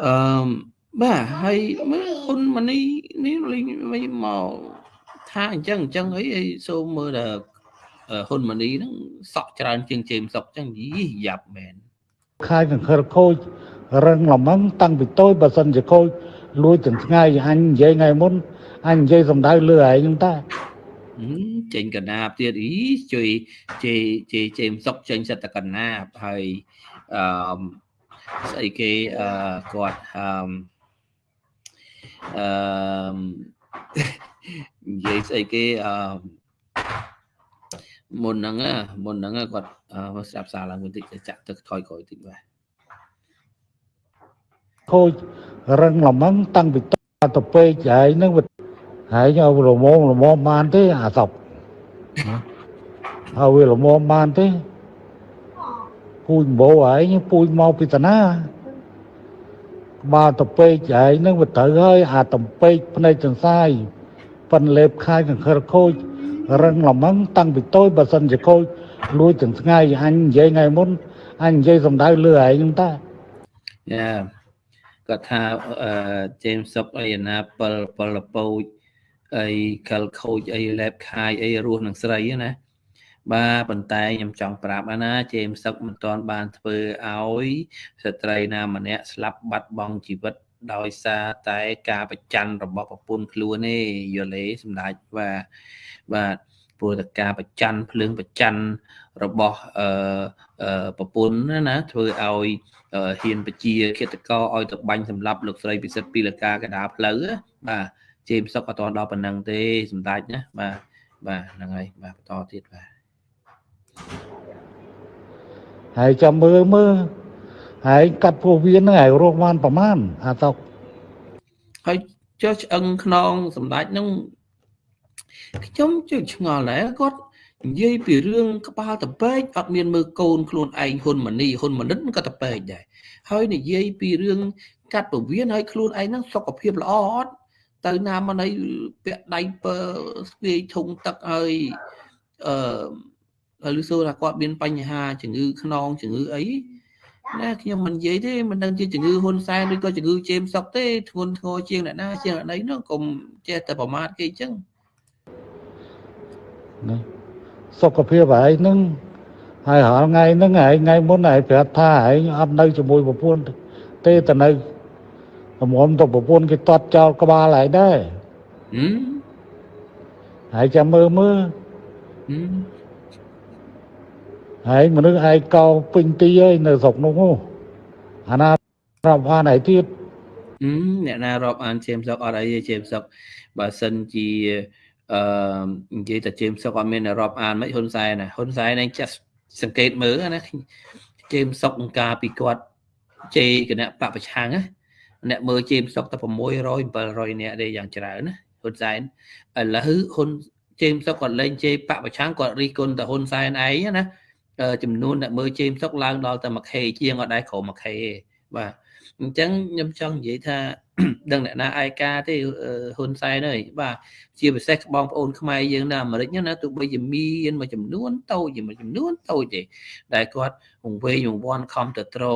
អឺបាទហើយមើលហ៊ុនម៉ាណីនេះលេងមកថាអញ្ចឹងអញ្ចឹងអីអីសូមមើលដល់ហ៊ុនម៉ាណីហ្នឹងសក់ច្រើនជាងជេមសុកអញ្ចឹងយីយ៉ាប់មែនខាយកង្ខិលខូចរឹងល្មឹងតាំងពីតូចបើសិនជាខូច លួចទាំងថ្ងៃអញនិយាយថ្ងៃមុនអញនិយាយសំដៅលើឯងហ្នឹងតាចេញកណាបទៀតអីជួយជេជេជេមសុកចេញសិតតកណាបហើយអឺស្អីគេអឺគាត់អឺអឺនិយាយស្អីគេអឺមុនហ្នឹងមុនហ្នឹងគាត់ស្ដាប់សារឡើងបន្តិចចាក់ទឹកថយក្រោយតិចបាទ ខូចរឹងល្មឹងតាំងពីតទៅពេកហើយនឹងហើយឲ្យរមងរមងបានទេអាសពឲ្យវារមងបានទេពូជបោហើយពូជមកពីតាណាបើទៅពេកហើយនឹងវាត្រូវហើយអាតំពេកភ្នែកចង្សាយប៉ិនលេបខាយកង្ខិលខូចរឹងល្មឹងតាំងពីតូចបើសិនជាខូចលួចទាំងថ្ងៃអញនិយាយថ្ងៃមុនអញនិយាយសំដៅលើឯងហ្នឹងតាយ៉ា គាត់ថាអឺ James Sub អីណាពិលពិលពូចអីកលខូចអីលេបខាយអីរស់នឹងស្រីណាបាទប៉ុន្តែខ្ញុំចង់ប្រាប់ណាជេមសឹកមិនទាន់បានធ្វើឲ្យស្ត្រីណាម្នាក់ស្លាប់បាត់បង់ជីវិតដោយសារតែការប្រច័នរបស់ប្រពន្ធខ្លួនទេយល់ទេសម្ដេចបាទបាទ ព្រោះតែការប្រច័នភ្លើងប្រច័នរបស់អឺប្រពន្ធណាណាធ្វើឲ្យហ៊ានបជាឃាតករឲ្យទៅបាញ់សម្លាប់លោកស្រីពិសិដ្ឋពីលកាកដាផ្លូវបាទជេមសុកអត់ទាន់ដល់ប៉ុណ្ណឹងទេសម្ដេចណាបាទបាទហ្នឹងហើយបាទបន្តទៀតបាទហើយចាំមើលមើលហើយកាត់ពោះវៀនហ្នឹងហើយរស់បានប្រមាណអាតុកហើយចុះឆ្អឹងខ្នងសម្ដេចហ្នឹង ខ្ញុំជឿឆ្ងល់ដែរគាត់និយាយពីរឿងក្បាលតពេកអត់មានមើលកូនខ្លួនឯងហ៊ុនម៉ាណីហ៊ុនម៉ាណិតក៏តពេកដែរហើយនិយាយពីរឿងកាត់ពវៀនហើយខ្លួនឯងហ្នឹងសុខភាពល្អអត់ទៅណាមកណីពាក់ដៃពើស្ពាយធុងទឹកហើយអឺហើយលឺសូថាគាត់មានបញ្ហាជំងឺខ្នងជំងឺអីណាខ្ញុំមិននិយាយទេមិនដឹងជាជំងឺហ៊ុនសែនឬក៏ជំងឺជេមសុកទេធ្ងន់ធ្ងរជាងអ្នកណាជាងអ្នកណីនោះកុំចេះតែប្រមាថគេអញ្ចឹង ណាសុខភាពឯងហ្នឹងហើយរាល់ថ្ងៃហ្នឹងឯងថ្ងៃមុនឯងប្រាប់ថាឯងអត់នៅជាមួយប្រពន្ធទេតែនៅរំទៅប្រពន្ធគេតត់ចោលក្បាលឯងដែរហើយចាំមើលមើលហើយមនុស្សឯងកោពេញទីហើយនៅស្រុកនោះអាណារាប់អានឯទៀតអ្នកណារាប់អានជេមសុកអត់អីទេជេមសុកបើសិនជា អឺនិយាយតែជេមសុកអត់មានរាប់អានមិនហ៊ុនសែនណាហ៊ុនសែនឯងចាស់សង្កេតមើលណាជេមសុកអង្ការពីគាត់ជេគណៈបពប្រឆាំងណាអ្នកមើលជេមសុកតែ600 700នាក់ទេយ៉ាងច្រើនណាហ៊ុនសែនឥឡូវហ៊ុនជេមសុកគាត់លេងជេបពប្រឆាំងគាត់រិះគន់តែហ៊ុនសែនឯងណាចំនួនអ្នកមើលជេមសុកឡើងដល់តែ 1k ជាងអត់ដែរក្រោម 1k ទេបាទ អញ្ចឹងខ្ញុំចង់និយាយថាដឹងអ្នកណាឯកាទេហ៊ុនសែនហើយបាទជាពិសេសបងប្អូនខ្មែរយើងនៅអាមេរិកណាទោះបីជាមានមួយចំនួនតូចមួយចំនួនតូចទេដែលគាត់វង្វេងវង្វាន់ខំទៅត្រោ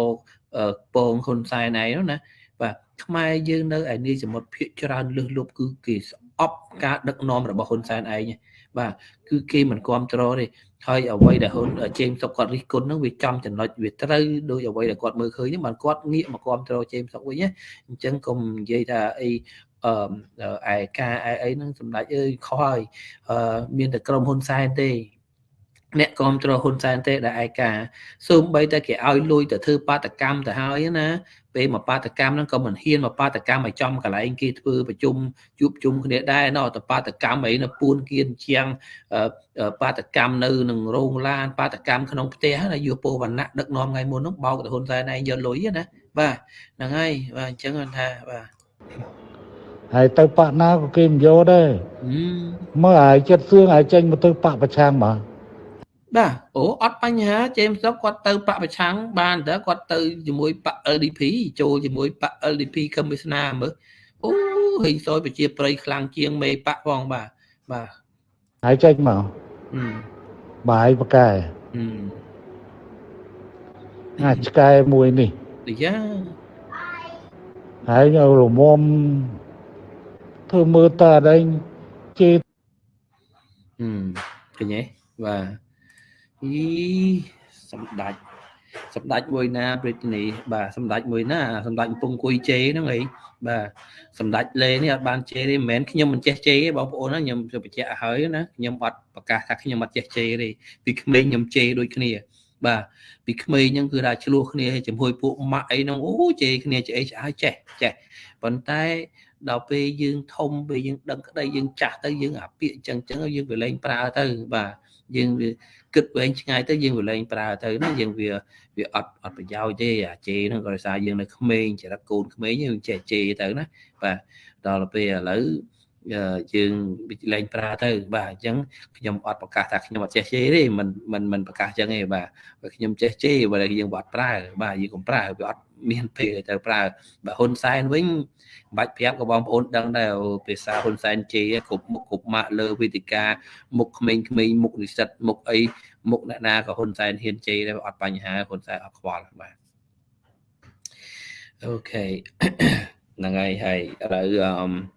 ពងហ៊ុនសែនឯនោះណាបាទខ្មែរយើងនៅឯនីសមុទ្រភៀកច្រើនលឹះលប់គឺគេស្អប់ការដឹកនាំរបស់ហ៊ុនសែនឯងបាទគឺគេមិនគ្រប់គ្រងទេ ហើយអ្វីដែលហ៊ុនជេមសុកគាត់រិះគន់ហ្នឹងវាចំចំណុចវាត្រូវដោយអ្វីដែលគាត់មើលឃើញហ្នឹងបានគាត់ងាកមកគ្រប់គ្រងជេមសុកវិញណាអញ្ចឹងកុំនិយាយថាអីអឺឯការឯអីហ្នឹងសម្ដេចអើយខុសហើយអឺមានតែក្រុមហ៊ុនសែនទេអ្នកគ្រប់គ្រងហ៊ុនសែនទេដែលឯកាសូម្បីតែគេឲ្យលុយទៅធ្វើបាតកម្មទៅហើយណា ពេលមកបាតកម្មហ្នឹងក៏មិនហ៊ានមកបាតកម្មឲ្យចំកន្លែងគេធ្វើប្រជុំជួបជុំគ្នាដែរណោះទៅបាតកម្មអីនៅពួនគៀនជាងបាតកម្មនៅនឹងរោងឡានបាតកម្មក្នុងផ្ទះណាយុពវណ្ណៈដឹកនាំថ្ងៃមុនហ្នឹងបោកទៅហ៊ុនសែនឯងយកលុយណាបាទហ្នឹងហើយបាទអញ្ចឹងថាបាទហើយទៅបាក់ណាក៏គេមិនយកដែរមើលហើយចិត្តសឿងហើយចេញមកទៅបាក់ប្រឆាំងមក បាទអូអត់បញ្ហាជេមសុកគាត់ទៅបកប្រឆាំងបានតើគាត់ទៅជាមួយបក LDP ចូលជាមួយបក LDP Commissioner មើលអូហិសយប្រជាប្រិយខ្លាំងជាងមេបកផងបាទបាទហើយចេញមកបាយបកែអាចឆ្កែមួយនេះយ៉ាហើយរមុំធ្វើមើលតើអីជេហឹមឃើញទេបាទ អីសម្ដេចសម្ដេចមួយណាព្រះរាជនីបាទសម្ដេចមួយណាសម្ដេចកំពុងអង្គុយជេហ្នឹងអីបាទសម្ដេចលេនេះអត់បានជេទេមិនមែនខ្ញុំមិនចេះជេទេបងប្អូនណាខ្ញុំបញ្ជាក់ឲ្យណាខ្ញុំអត់ប្រកាសថាខ្ញុំអត់ចេះជេទេពីក្មេងខ្ញុំជេដូចគ្នា បាទពីក្មេងហ្នឹងគឺថាឆ្លោះគ្នាជាមួយពួកម៉ាក់អីហ្នឹងអូជេគ្នាចេះឆ្អើចេះចេះប៉ុន្តែដល់ពេលយើងធំពេលយើងដឹងក្តីយើងចាស់ទៅយើងអាពាកអញ្ចឹងអញ្ចឹងយើងវាលែងប្រើទៅបាទយើងវា គិតវែងឆ្ងាយទៅយើងវាលែងប្រើទៅណាយើងវាវាអត់អត់ប្រយោជន៍ទេអាជេហ្នឹងក៏ដោយសារយើងនៅក្មេងចរិតកូនក្មេងយើងចេះជេទៅណាបាទដល់ពេលឥឡូវយើងលែងប្រើទៅ បាទអញ្ចឹងខ្ញុំអត់ប្រកាសថាខ្ញុំអត់ចេះជេរទេមិនមិនមិនប្រកាសអញ្ចឹងទេបាទខ្ញុំចេះជេរបើយើងអត់ប្រើបាទយើងកុំប្រើវាអត់ មានពេលទៅប្រើបើហ៊ុនសែនវិញបាច់ប្រាប់ក៏បងប្អូនដឹងដែរភាសាហ៊ុនសែនជេរគ្រប់មុខគ្រប់ម៉ាក់លើវេទិកាមុខក្មេងៗមុខនិស្សិតមុខអីមុខអ្នកណាក៏ហ៊ុនសែនហ៊ានជេរដែរអត់បញ្ហាហ៊ុនសែនអត់ខ្វល់បាទអូខេហ្នឹងហើយហើយឥឡូវអឺ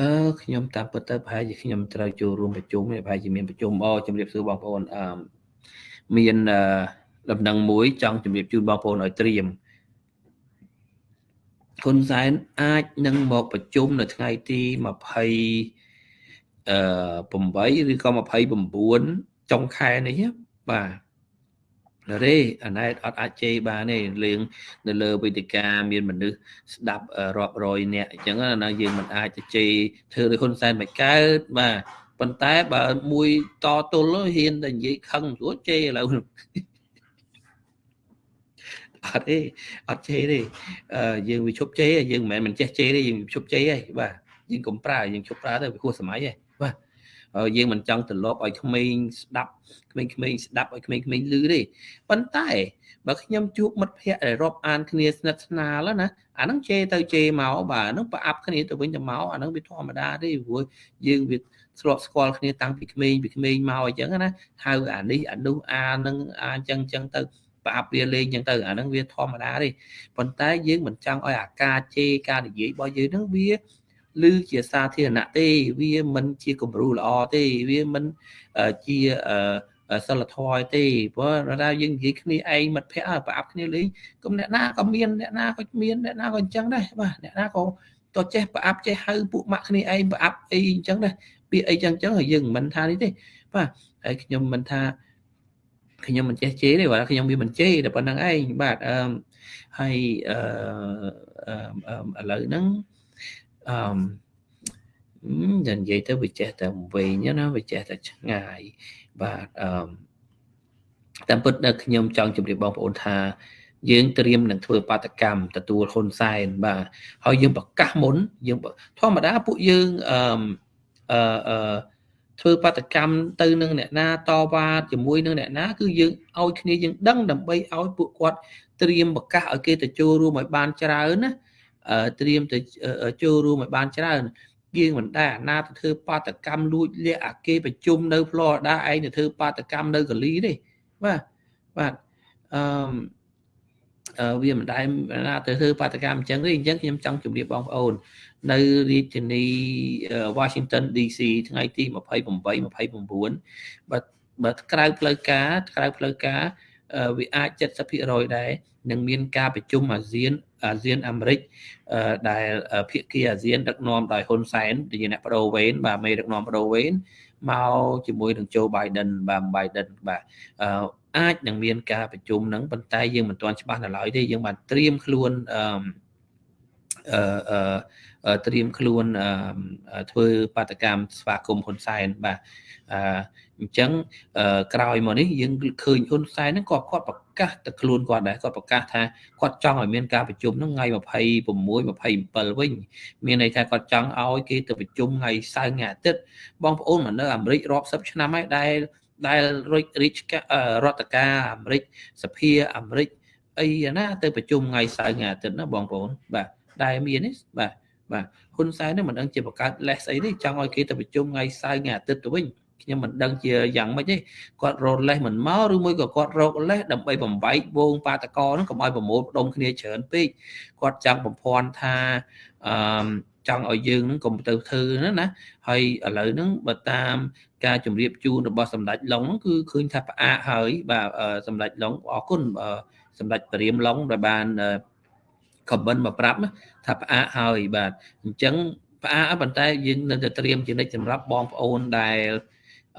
អឺខ្ញុំតាមពិតទៅប្រហែលជាខ្ញុំត្រូវចូលរួមប្រជុំប្រហែលជាមានប្រជុំអូជំរាបសួរបងប្អូនអឺមានអឺ ដំណឹងមួយចង់ជម្រាបជូនបងប្អូនឲ្យត្រៀមហ៊ុនសែនអាចនឹងមកប្រជុំនៅថ្ងៃទី20អឺ8ឬក៏29ចុងខែនេះបាទរេអាណែតអត់អាចជេរបានទេលេងនៅលើវេទិកាមានមនុស្សស្ដាប់រាប់រយនាក់អញ្ចឹងណាយើងមិនអាចទៅជេរធ្វើដោយហ៊ុនសែនមិនកើតបាទប៉ុន្តែបើមួយតទល់ហ៊ានតែនិយាយខឹងស្រួលជេរឥឡូវ អត់ទេអត់ជេរទេយើងវាឈប់ជេរយើងមិនមែនមិនចេះជេរទេយើងឈប់ជេរទេបាទយើងកុំប្រើយើងឈប់ប្រើទៅវាខួសសម័យទេបាទយើងមិនចង់ត្រឡប់ឲ្យក្មេងស្ដាប់ក្មេងៗស្ដាប់ឲ្យក្មេងៗឮទេប៉ុន្តែបើខ្ញុំជួបមិត្តភ័ក្តិដែលរាប់អានគ្នាស្និទ្ធស្នាលណាអាហ្នឹងជេរទៅជេរមកបាទហ្នឹងប្រអាប់គ្នាទៅវិញទៅមកអាហ្នឹងវាធម្មតាទេព្រោះយើងវាស្របស្គាល់គ្នាតាំងពីក្មេងពីក្មេងមកអញ្ចឹងណាហៅអានេះអានោះអានឹងអាអញ្ចឹងអញ្ចឹងទៅ ប្រអាប់វាលេងអញ្ចឹងទៅអាហ្នឹងវាធម្មតាទេប៉ុន្តែយើងមិនចង់ឲ្យអាការជេរការនិយាយរបស់យើងហ្នឹងវាឬជាសាធារណៈទេវាមិនជាគំរូល្អទេវាមិនជាសិលធម៌ទេព្រោះថាយើងនិយាយគ្នាឯងមិត្តភ័ក្តិប្រអាប់គ្នាលេងគុំអ្នកណាក៏មានអ្នកណាក៏មានអ្នកណាក៏អញ្ចឹងដែរបាទអ្នកណាក៏តចេះប្រអាប់ចេះហៅពួកម៉ាក់គ្នាឯងប្រអាប់អីអញ្ចឹងដែរពាក្យអីចឹងចឹងហើយយើងមិនថានេះទេបាទហើយខ្ញុំមិនថា ខ្ញុំមិនចេះជេរទេបាទខ្ញុំវាមិនជេរតែប៉ុណ្្នឹងឯងបាទអឺហើយអឺឥឡូវហ្នឹងអឺនិយាយទៅវាចេះតែវែងណាវាចេះតែឆ្ងាយបាទអឺតាមពិតដែលខ្ញុំចង់ជម្រាបបងប្អូនថាយើងត្រៀមនឹងធ្វើបាតកម្មទទួលហ៊ុនសែនបាទហើយយើងប្រកាសមុនយើងធម្មតាពួកយើងអឺអឺ ធ្វើបាតកម្មទៅនឹងអ្នកណាតវ៉ាជាមួយនឹងអ្នកណាគឺយើងឲ្យគ្នាយើងដឹងដើម្បីឲ្យពួកគាត់ត្រៀមប្រកាសឲ្យគេទៅចូលរួមឲ្យបានច្រើនណាត្រៀមទៅចូលរួមឲ្យបានច្រើនយើងមិនដែរអាណាទៅធ្វើបាតកម្មលួចលាក់អាគេប្រជុំនៅ Florida ឯងទៅធ្វើបាតកម្មនៅកាលីទេបាទបាទអឺ វាមិនដែរណាទៅធ្វើបាតកម្មអញ្ចឹងទេអញ្ចឹងខ្ញុំចង់ជម្រាបបងប្អូន នៅរាជធានី Washington DC ថ្ងៃទី28 29បើបើក្រៅផ្លូវការក្រៅផ្លូវការវាអាច70%ដែរនឹងមានការប្រជុំអាស៊ានអាស៊ានអាមេរិកដែលភាគីអាស៊ានដឹកនាំដោយហ៊ុនសែនជាអ្នកបដូវវេនបាទមេដឹកនាំបដូវវេនមកជាមួយនឹង Joe Biden បាទ Biden បាទ អឺអាចនឹងមានការប្រជុំហ្នឹងប៉ុន្តែយើងមិនទាន់ច្បាស់នៅឡើយទេយើងបានត្រៀមខ្លួនអឺអឺត្រៀមខ្លួនធ្វើបាតកម្មស្វាគមន៍ហ៊ុនសែនបាទអញ្ចឹងក្រោយមកនេះយើងឃើញហ៊ុនសែនហ្នឹងក៏គាត់ប្រកាសទៅខ្លួនគាត់ដែរគាត់ប្រកាសថាគាត់ចង់ឲ្យមានការប្រជុំហ្នឹងថ្ងៃ26 27វិញ មានន័យថាគាត់ចង់ឲ្យគេទៅប្រជុំថ្ងៃសៅរ៍ថ្ងៃអាទិត្យបងប្អូនមកនៅអាមេរិករាប់សិបឆ្នាំហើយដែល ដែលរិចរិចរដ្ឋការអាមេរិកសភាអាមេរិកអីណាទៅប្រជុំថ្ងៃសៅរ៍ថ្ងៃអាទិត្យណាបងប្អូនបាទដែលមាននេះបាទបាទហ៊ុនសែននេះមិនដឹងជាបង្កើតលេសអីទេចង់ឲ្យគេទៅប្រជុំថ្ងៃសៅរ៍ថ្ងៃអាទិត្យទៅវិញខ្ញុំមិនដឹងជាយ៉ាងម៉េចទេគាត់រកលេសមិនមកឬមួយក៏គាត់រកលេសដើម្បីបំបែកវងបាតកោហ្នឹងកុំឲ្យប្រមូលផ្ដុំគ្នាច្រើនពេកគាត់ចង់បំភាន់ថាអឺចង់ឲ្យយើងហ្នឹងកុំទៅធ្វើណាណាហើយឥឡូវហ្នឹងបើតាម ការជម្រាបជូនរបស់សម្ដេចឡុងហ្នឹងគឺឃើញថាផ្អាកហើយបាទសម្ដេចឡុងអរគុណសម្ដេចព្រាមឡុងដែលបានខមមិនមកប្រាប់ថាផ្អាកហើយបាទអញ្ចឹងផ្អាកប៉ុន្តែយើងនៅតែត្រៀមជានិច្ចសម្រាប់បងប្អូនដែល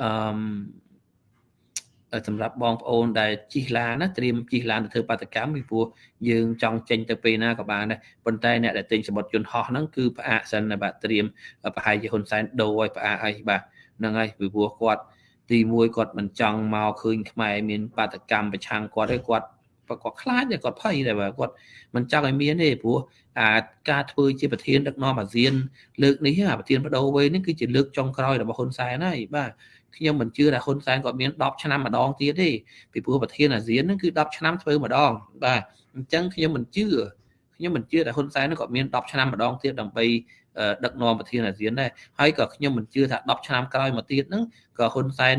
អឺសម្រាប់បងប្អូនដែលជិះឡានណាត្រៀមជិះឡានទៅធ្វើបាតកម្មពីព្រោះយើងចង់ចេញទៅពេលណាក៏បានដែរប៉ុន្តែអ្នកដែលទិញសម្បត្តិយន្តហោះហ្នឹងគឺផ្អាកសិនបាទត្រៀមប្រហែលជាហ៊ុនសែនដូរឲ្យផ្អាកអីបាទ ហ្នឹងហើយពីព្រោះគាត់ទី1គាត់មិនចង់មកឃើញខ្មែរមានបាតកម្មប្រឆាំងគាត់ទេគាត់គាត់ខ្លាចគាត់ភ័យតែបើគាត់មិនចង់ឲ្យមានទេព្រោះអាការធ្វើជាប្រធានដឹកនាំអាស៊ាន លើកនេះអាប្រធានបដូវវេនេះគឺជាលើកចុងក្រោយរបស់ហ៊ុនសែនហើយបាទខ្ញុំមិនជឿថាហ៊ុនសែនគាត់មាន10ឆ្នាំម្ដងទៀតទេពីព្រោះប្រធានអាស៊ានហ្នឹងគឺ10ឆ្នាំធ្វើម្ដងបាទអញ្ចឹងខ្ញុំមិនជឿខ្ញុំមិនជឿថាហ៊ុនសែនគាត់មាន10ឆ្នាំម្ដងទៀតដើម្បី ដឹកនាំប្រធានអាស៊ានដែរហើយក៏ខ្ញុំមិនជឿថា10ឆ្នាំក្រោយមកទៀតហ្នឹងក៏ហ៊ុនសែន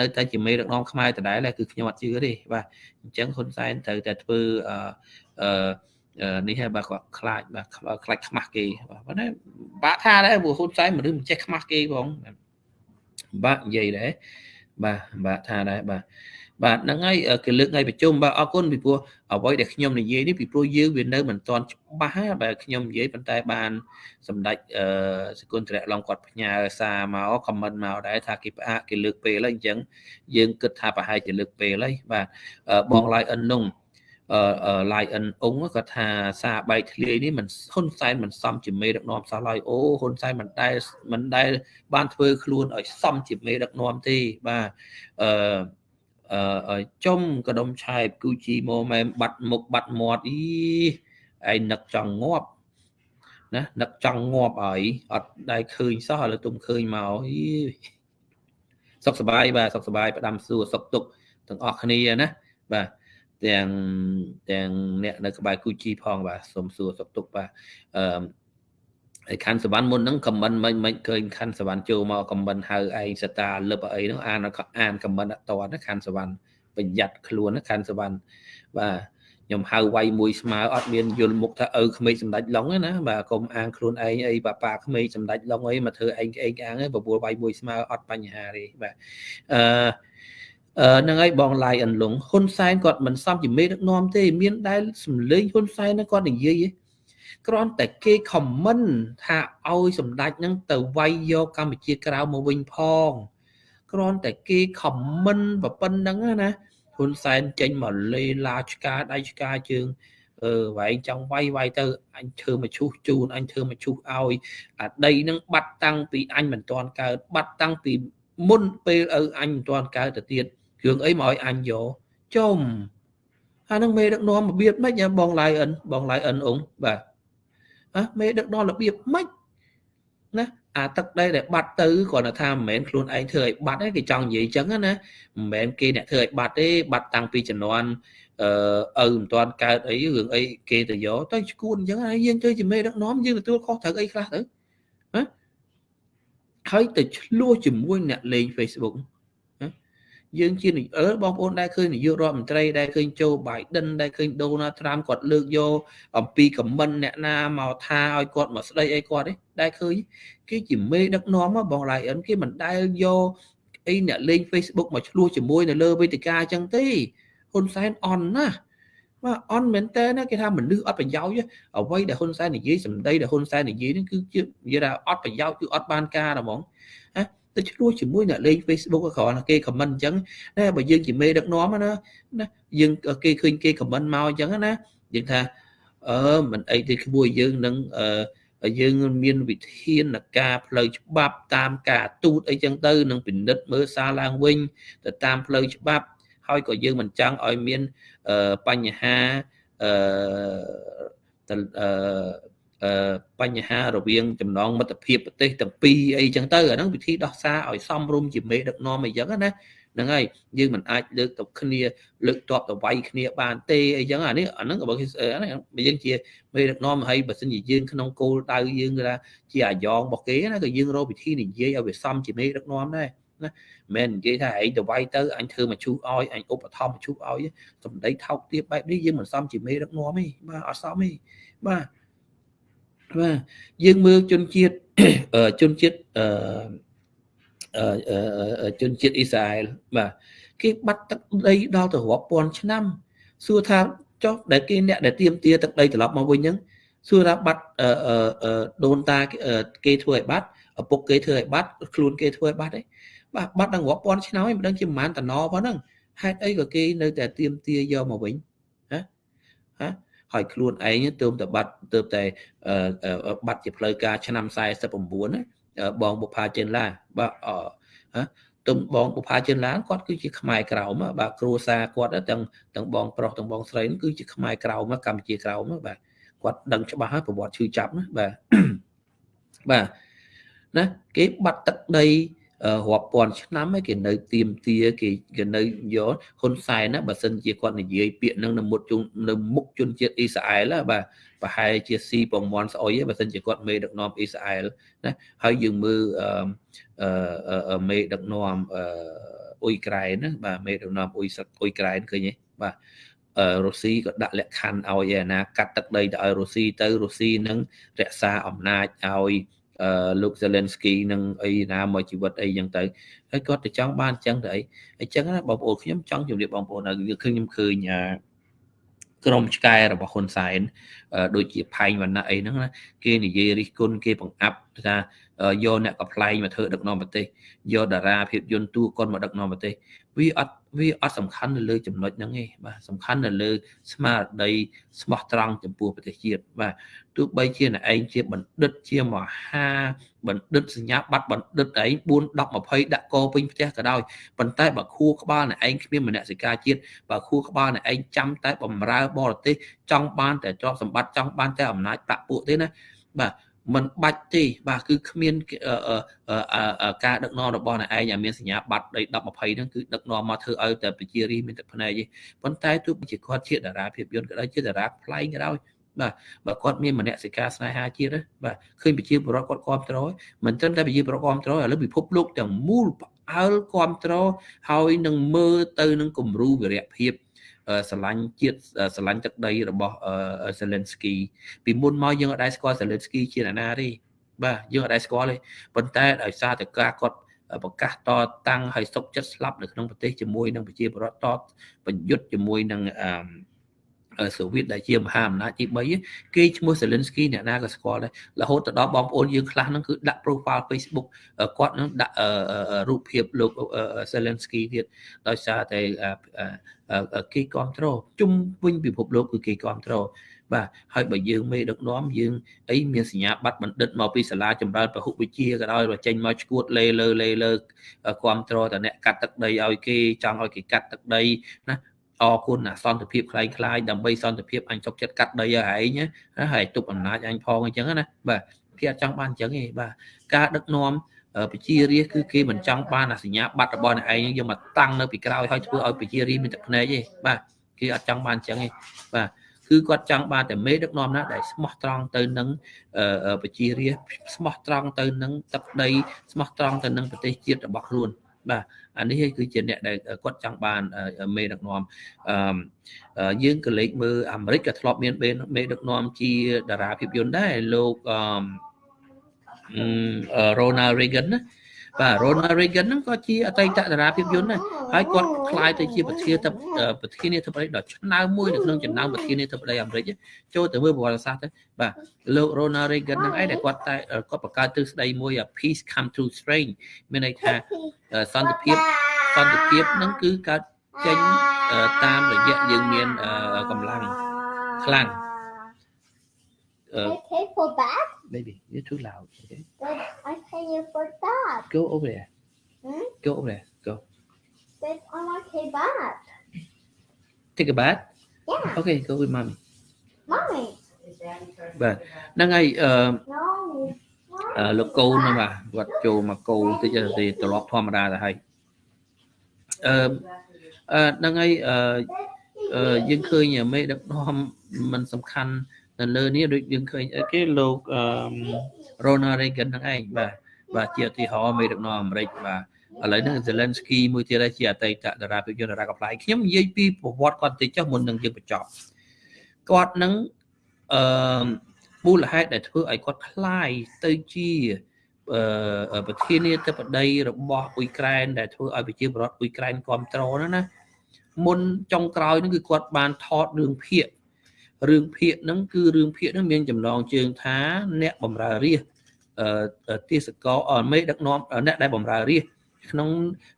នៅតែជាមេដឹកនាំខ្មែរដដែលគឺខ្ញុំអត់ជឿទេបាទអញ្ចឹងហ៊ុនសែនត្រូវតែធ្វើអឺនេះហើយបាទគាត់ខ្លាចបាទខ្លាចខ្មាស់គេបាទប៉ុន្តែបាក់ថាដែរព្រោះហ៊ុនសែនមនុស្សមិនចេះខ្មាស់គេផងបាទនិយាយដែរបាទបាទថាដែរបាទ បាទហ្នឹងហើយគេលើកថ្ងៃប្រជុំបាទអរគុណពីព្រោះអ្វីដែលខ្ញុំនិយាយនេះពីព្រោះយើងវានៅមិនទាន់ច្បាស់បាទខ្ញុំនិយាយប៉ុន្តែបានសម្ដេចអឺសគុណត្រៈឡងគាត់ផ្ញើសារមកខមមិនមកដែរថាគេផ្អាកគេលើកពេលហើយអញ្ចឹងយើងគិតថាប្រហែលជាលើកពេលហើយបាទបងឡាយអិននុងអឺឡាយអិនអ៊ុងគាត់ថាសារបែកធ្លាយនេះមិនហ៊ុនសែនមិនសមជាមេដឹកនាំសោះឡើយអូហ៊ុនសែនមិនដែលមិនដែលបានធ្វើខ្លួនឲ្យសមជាមេដឹកនាំទេបាទអឺអឺ ចំកដុំឆែបគូជីម៉ូម៉ែមបាត់មុខបាត់មាត់អីឯងនឹកចង់ងាប់ណានឹកចង់ងាប់ឲ្យអត់ដែលឃើញសោះឥឡូវទុំឃើញមកអីសុខសប្បាយបាទសុខសប្បាយផ្ដាំសួរសុខទុក្ខទាំងអស់គ្នាណាបាទទាំងទាំងអ្នកនៅក្បែរគូជីផងបាទសូមសួរសុខទុក្ខបាទអឺ ហើយខាន់សវណ្ណមុនហ្នឹងខមមិនមិនមិនឃើញខាន់សវណ្ណចូលមកខមមិនហៅឯងសតាលឹបអីហ្នឹងអានអានខមមិនអត់តណាខាន់សវណ្ណប្រយ័ត្នខ្លួនណាខាន់សវណ្ណបាទខ្ញុំហៅវាយមួយស្មើអត់មានយល់មុខថាឪក្មេកសម្ដេចឡុងណាបាទកុំអាងខ្លួនឯងអីបាប៉ាក្មេកសម្ដេចឡុងអីមកធ្វើឯងឯងអាងបបួលវាយមួយស្មើអត់បញ្ហាទេបាទអឺអឺហ្នឹងហើយបងឡាយអន្លងហ៊ុនសែនគាត់មិនសមជាមេដឹកនាំទេមានដែលសម្លេងហ៊ុនសែនគាត់និយាយ គ្រាន់តែគេខមមិនថាឲ្យសម្ដេចហ្នឹងទៅវាយយកកម្ពុជាក្រៅមកវិញផងគ្រាន់តែគេខមមិនប៉ុណ្្នឹងណាហ៊ុនសែនចេញមកលេឡាឆ្កាដៃឆ្កាជើងអឺវែងចង់វាយវាយទៅអញធ្វើមកឈូសជូនអញធ្វើមកឈូសឲ្យអាដីនឹងបាត់តាំងពីអញមិនទាន់កើតបាត់តាំងពីមុនពេលឪអញមិនទាន់កើតទៅទៀតគ្រឿងអីមកឲ្យអញយកចុំអានឹងមេដឹកនាំរបៀបម៉េចបងឡាយអិនបងឡាយអិនអ៊ុងបាទអះ មេដឹកនាំរបៀបម៉េចណាអាទឹកដីដែលបាត់ទៅគ្រាន់តែថាមិនមែនខ្លួនឯងធ្វើឲ្យបាត់ទេគេចង់និយាយអញ្ចឹងណាមិនមែនគេអ្នកធ្វើឲ្យបាត់ទេបាត់តាំងពីជំនាន់អឺឪមិនទាន់កើតអីរឿងអីគេទៅយកទៅឈួនអញ្ចឹងហើយយើងទៅជាមេដឹកនាំយើងទទួលខុសត្រូវអីខ្លះទៅណាហើយទៅឆ្លោះជាមួយអ្នកលេង Facebook យើងជាអឺបងប្អូនដែលឃើញនាយករដ្ឋមន្ត្រីដែលឃើញโจ Biden ដែលឃើញ Donald Trump គាត់លើកយកអំពីខមមិនអ្នកណាមកថាឲ្យគាត់មកស្ដីអីគាត់ទេដែលឃើញគេជាមេដឹកនាំមកបងឡាយអិនគេមិនដែលយកអីអ្នកលេង Facebook មកឆ្លោះជាមួយនៅលើវេទិកាអញ្ចឹងទេហ៊ុនសែនអន់ណាបាទអន់មែនតើណាគេថាមនុស្សអត់ប្រយោជន៍អ្វីដែលហ៊ុនសែននិយាយសម្ដីដែលហ៊ុនសែននិយាយនេះគឺជានិយាយថាអត់ប្រយោជន៍គឺអត់បានការហ្មងណា ទៅឆ្លោះជាមួយអ្នកលេង Facebook ក៏គ្រាន់តែគេ comment អញ្ចឹងណាបើយើងជាមេដឹកនាំណាណាយើងគេឃើញគេ comment មកអញ្ចឹងណាយើងថាអឺមិនអីទេក្មួយយើងនឹងអឺយើងមានវិធានការផ្លូវច្បាប់តាមការទូតអីចឹងទៅនឹងពិនិត្យមើលសារឡើងវិញទៅតាមផ្លូវច្បាប់ ហើយក៏យើងមិនចង់ឲ្យមានបញ្ហាអឺ បញ្ហារវាងចំណងមិត្តភាពប្រទេសទាំងពីរអីចឹងទៅអាហ្នឹងវិធីដោះសារឲ្យសមរម្យជាមេដឹកនាំអីចឹងណាហ្នឹងហើយយើងមិនអាចលើកទៅគ្នាលើកតបទៅវាយគ្នាបានទេអីចឹងអានេះអាហ្នឹងបើយើងជាមេដឹកនាំហើយបើសិនជាយើងក្នុងគោលដៅយើងគឺថាជាអាយ៉ងរបស់គេណាក៏យើងរកវិធីនិយាយឲ្យវាសមជាមេដឹកនាំដែរណាមិននិយាយថាឯងទៅវាយទៅអញធ្វើមកជូសឲ្យអញឧបត្ថម្ភមកជូសឲ្យសំដីថោកទាបបែបនេះយើងមិនសមជាមេដឹកនាំទេបាទអត់សមទេបាទ បាទយើងមើលជនជាតិជនជាតិអឺជនជាតិអ៊ីស្រាអែលបាទគេបាត់ទឹកដីដល់ទៅរាប់ពាន់ឆ្នាំសួរថាចុះដែលគេអ្នកដែលទៀមទាទឹកដីត្រឡប់មកវិញហ្នឹងសួរថាបាត់ដូនតាគេធ្វើឲ្យបាត់ឪពុកគេធ្វើឲ្យបាត់ខ្លួនគេធ្វើឲ្យបាត់ទេបាទបាត់ដល់រាប់ពាន់ឆ្នាំហើយមិនដឹងជាប្រហែលតំណប៉ុណ្ណឹងហេតុអីក៏គេនៅតែទៀមទាយកមកវិញហ៎ហ៎ ហើយខ្លួនឯងទើបតែបាត់ទើបតែបាត់ជាផ្លូវការឆ្នាំ49ណាបងបុផាចិនឡាបាទអឺទុំបងបុផាចិនឡាគាត់គឺជាខ្មែរក្រោមបាទគ្រួសារគាត់ទាំងទាំងបងប្រុសទាំងបងស្រីគឺជាខ្មែរក្រោមកម្ពុជាក្រោមបាទគាត់ដឹងច្បាស់ហើយប្រវត្តិឈឺចាប់ណាបាទបាទណាគេបាត់ទឹកដី រាប់ពាន់ឆ្នាំហើយគេនៅទៀមទាគេគេនៅយកហ៊ុនសែនណាបើសិនជាគាត់និយាយពាក្យនឹងនៅមុខជុំនៅមុខជនជាតិអ៊ីស្រាអែលបាទប្រហែលជាស៊ីពងមន់ស្អុយបើសិនជាគាត់មេដឹកនាំអ៊ីស្រាអែលណាហើយយើងមើលអឺមេដឹកនាំអឺអ៊ុយក្រែនណាបាទមេដឹកនាំអ៊ុយអ៊ុយក្រែនឃើញទេបាទរុស្ស៊ីក៏ដាក់លក្ខខណ្ឌឲ្យឯណាកាត់ទឹកដីទៅឲ្យរុស្ស៊ីទៅរុស្ស៊ីនឹងរក្សាអំណាចឲ្យ លោក Zelensky នឹងអីណាមកជីវិតអីចឹងទៅហើយគាត់ទៅចង់បានចឹងទៅអីអញ្ចឹងណាបងប្អូនខ្ញុំចង់ជម្រាបបងប្អូនឲ្យឃើញខ្ញុំឃើញក្រុមឆ្កែរបស់ហ៊ុនសែនដូចជាផែងវណ្ណៈអីហ្នឹងណាគេនិយាយរិះគន់គេបង្អាប់ថាយកអ្នកកំ pl ែងមកធ្វើដឹកនាំប្រទេសយកតារាភាពយន្តតួកុនមកដឹកនាំប្រទេស វាអត់វាអត់សំខាន់នៅលើចំណុចហ្នឹងទេបាទសំខាន់នៅលើ ស្មារតីស្មោះត្រង់ចំពោះប្រទេសជាតិបាទទោះបីជាអ្នកឯងជាបណ្ឌិតជាមហាបណ្ឌិតសញ្ញាបត្របណ្ឌិតឯង4 10 20ដាក់កពេញផ្ទះក៏ដោយប៉ុន្តែបើខួរក្បាលអ្នកឯងគ្មានមនសិការជាតិបើខួរក្បាលអ្នកឯងចាំតែបំរើបរទេសចង់បានតែទ្រព្យសម្បត្តិចង់បានតែអំណាចប្រាក់ពួកទេណាបាទ មិនបាច់ទេបាទគឺគ្មានការដឹកនាំរបស់អ្នកឯងឲ្យមានសញ្ញាបត្រដី10 20ហ្នឹងគឺដឹកនាំមកធ្វើឲ្យតែប្រជារាស្ត្រមានទឹកភ្នែកទេប៉ុន្តែទោះជាគាត់ជាតារាភាពយន្តក៏ដោយជាតារាផ្លែងក៏ដោយបាទបើគាត់មានមនសិការស្នេហាជាតិបាទឃើញប្រជាពលរដ្ឋគាត់គ្រប់គ្រងមិនត្រឹមតែប្រជាពលរដ្ឋគ្រប់គ្រងឥឡូវពិភពលោកទាំងមូលផ្អើលគ្រប់គ្រងហើយនឹងមើលទៅនឹងគំរូវីរៈភាព ស្រឡាញ់ជាតិស្រឡាញ់ទឹកដីរបស់ Zelensky ពីមុនមកយើងអត់ដែរស្គាល់ Zelensky ជាអ្នកណាទេបាទយើងអត់ដែរស្គាល់ទេប៉ុន្តែដោយសារតែការគាត់ប្រកាសតតាំងឲ្យសុកចិត្តស្លាប់នៅក្នុងប្រទេសជាមួយនឹងប្រជាពលរដ្ឋតបញ្យុទ្ធជាមួយនឹងអឺ សូវៀតដែលជាមហាអំណាចទី3គេឈ្មោះ Zelensky អ្នកណាក៏ស្គាល់ដែររហូតទៅដល់បងប្អូនយើងខ្លះហ្នឹងគឺដាក់ profile Facebook គាត់ហ្នឹងដាក់រូបភាពលោក Zelensky ទៀតដោយសារតែគេគ្រប់គ្រងជុំវិញពិភពលោកគឺគេគ្រប់គ្រងបាទហើយបើយើងមេដឹកនាំយើងអីមានសញ្ញាបត្របណ្ឌិតមកពីសាលាចម្រើនពហុវិជ្ជាក៏ដោយបើចេញមកឈួតលេលើលេលើគ្រប់គ្រងតអ្នកកាត់ទឹកដីឲ្យគេចង់ឲ្យគេកាត់ទឹកដីណា អរគុណអាសន្តិភាពคล้ายคล้ายដើម្បីសន្តិភាពអញទុកចិត្តកាត់ដីឲ្យឯងណាហើយទុកអំណាចអញផងអញ្ចឹងណាបាទគេអត់ចង់បានអញ្ចឹងទេបាទការដឹកនាំប្រជារាស្ត្រគឺគេមិនចង់បានអាសញ្ញាបត្ររបស់អ្នកឯងយកមកតាំងនៅពីក្រោយហើយធ្វើឲ្យប្រជារាស្ត្រមានទឹកភ្នែកទេបាទគេអត់ចង់បានអញ្ចឹងទេបាទគឺគាត់ចង់បានតែមេដឹកនាំណាដែលស្មោះត្រង់ទៅនឹងប្រជារាស្ត្រស្មោះត្រង់ទៅនឹងទឹកដីស្មោះត្រង់ទៅនឹងប្រទេសជាតិរបស់ខ្លួន បាទអានេះគឺជាអ្នកដែលគាត់ចង់បានមេដឹកនាំអឺយើងក៏លេខមើលអាមេរិកក៏ធ្លាប់មានមេដឹកនាំជាតារាភាពយន្តដែរលោកអឺ Ronald Reagan ណា បាទ Ronald Reagan ហ្នឹងក៏ជាអតីតតារាភាពយន្តដែរហើយគាត់ក្លាយទៅជាប្រធានទៅប្រធានាធិបតីដ៏ឆ្នើមមួយនៅក្នុងចំណោមប្រធានាធិបតីអាមេរិកចូលទៅមើលប្រវត្តិសាស្ត្រទៅបាទលោក Ronald Reagan ហ្នឹងឯងដែលគាត់តែគាត់បង្កើតទ្រឹស្ដីមួយ peace come through strength មានន័យថាសន្តិភាពសន្តិភាពហ្នឹងគឺកើតចេញតាមរយៈយើងមានកម្លាំងខ្លាំង Uh, okay for that baby you're too loud okay but I pay you for that go over there Hmm? go over there go but I want to bath take a bath yeah okay go with mommy mommy បាទហ្នឹងហើយអឺ no អឺលោកកូនហ្នឹងបាទគាត់ចូលមកកូនតិចទៅត្រឡប់ធម្មតាទៅហើយអឺអឺហ្នឹងហើយអឺអឺយើងឃើញមេដឹកនាំมันសំខាន់ នៅលើនេះដូចយើងឃើញអីគេលោកអឺ Ronald Reagan ហ្នឹងឯងបាទបាទជាឧទាហរណ៍មេដឹកនាំអាមេរិកបាទឥឡូវហ្នឹង Zelensky មួយទៀតជាអតីតតារាភាពយន្តតារាកំ pl ាយខ្ញុំនិយាយពីប្រវត្តិគាត់តិចចុះមុននឹងយើងបញ្ចប់គាត់នឹងអឺមូលហេតុដែលធ្វើឲ្យគាត់คลายទៅជាអឺប្រធានាធិបតីរបស់អ៊ុយក្រែនដែលធ្វើឲ្យប្រជាពលរដ្ឋអ៊ុយក្រែនគ្រប់គ្រងហ្នឹងណាមុនចុងក្រោយហ្នឹងគឺគាត់បានថតរឿងភាគ រឿងភាគហ្នឹងគឺរឿងភាគហ្នឹងមានចំណងជើងថាអ្នកបម្រើរាជអឺទេសកលមេដឹកនាំអ្នកដែលបម្រើរាជក្នុង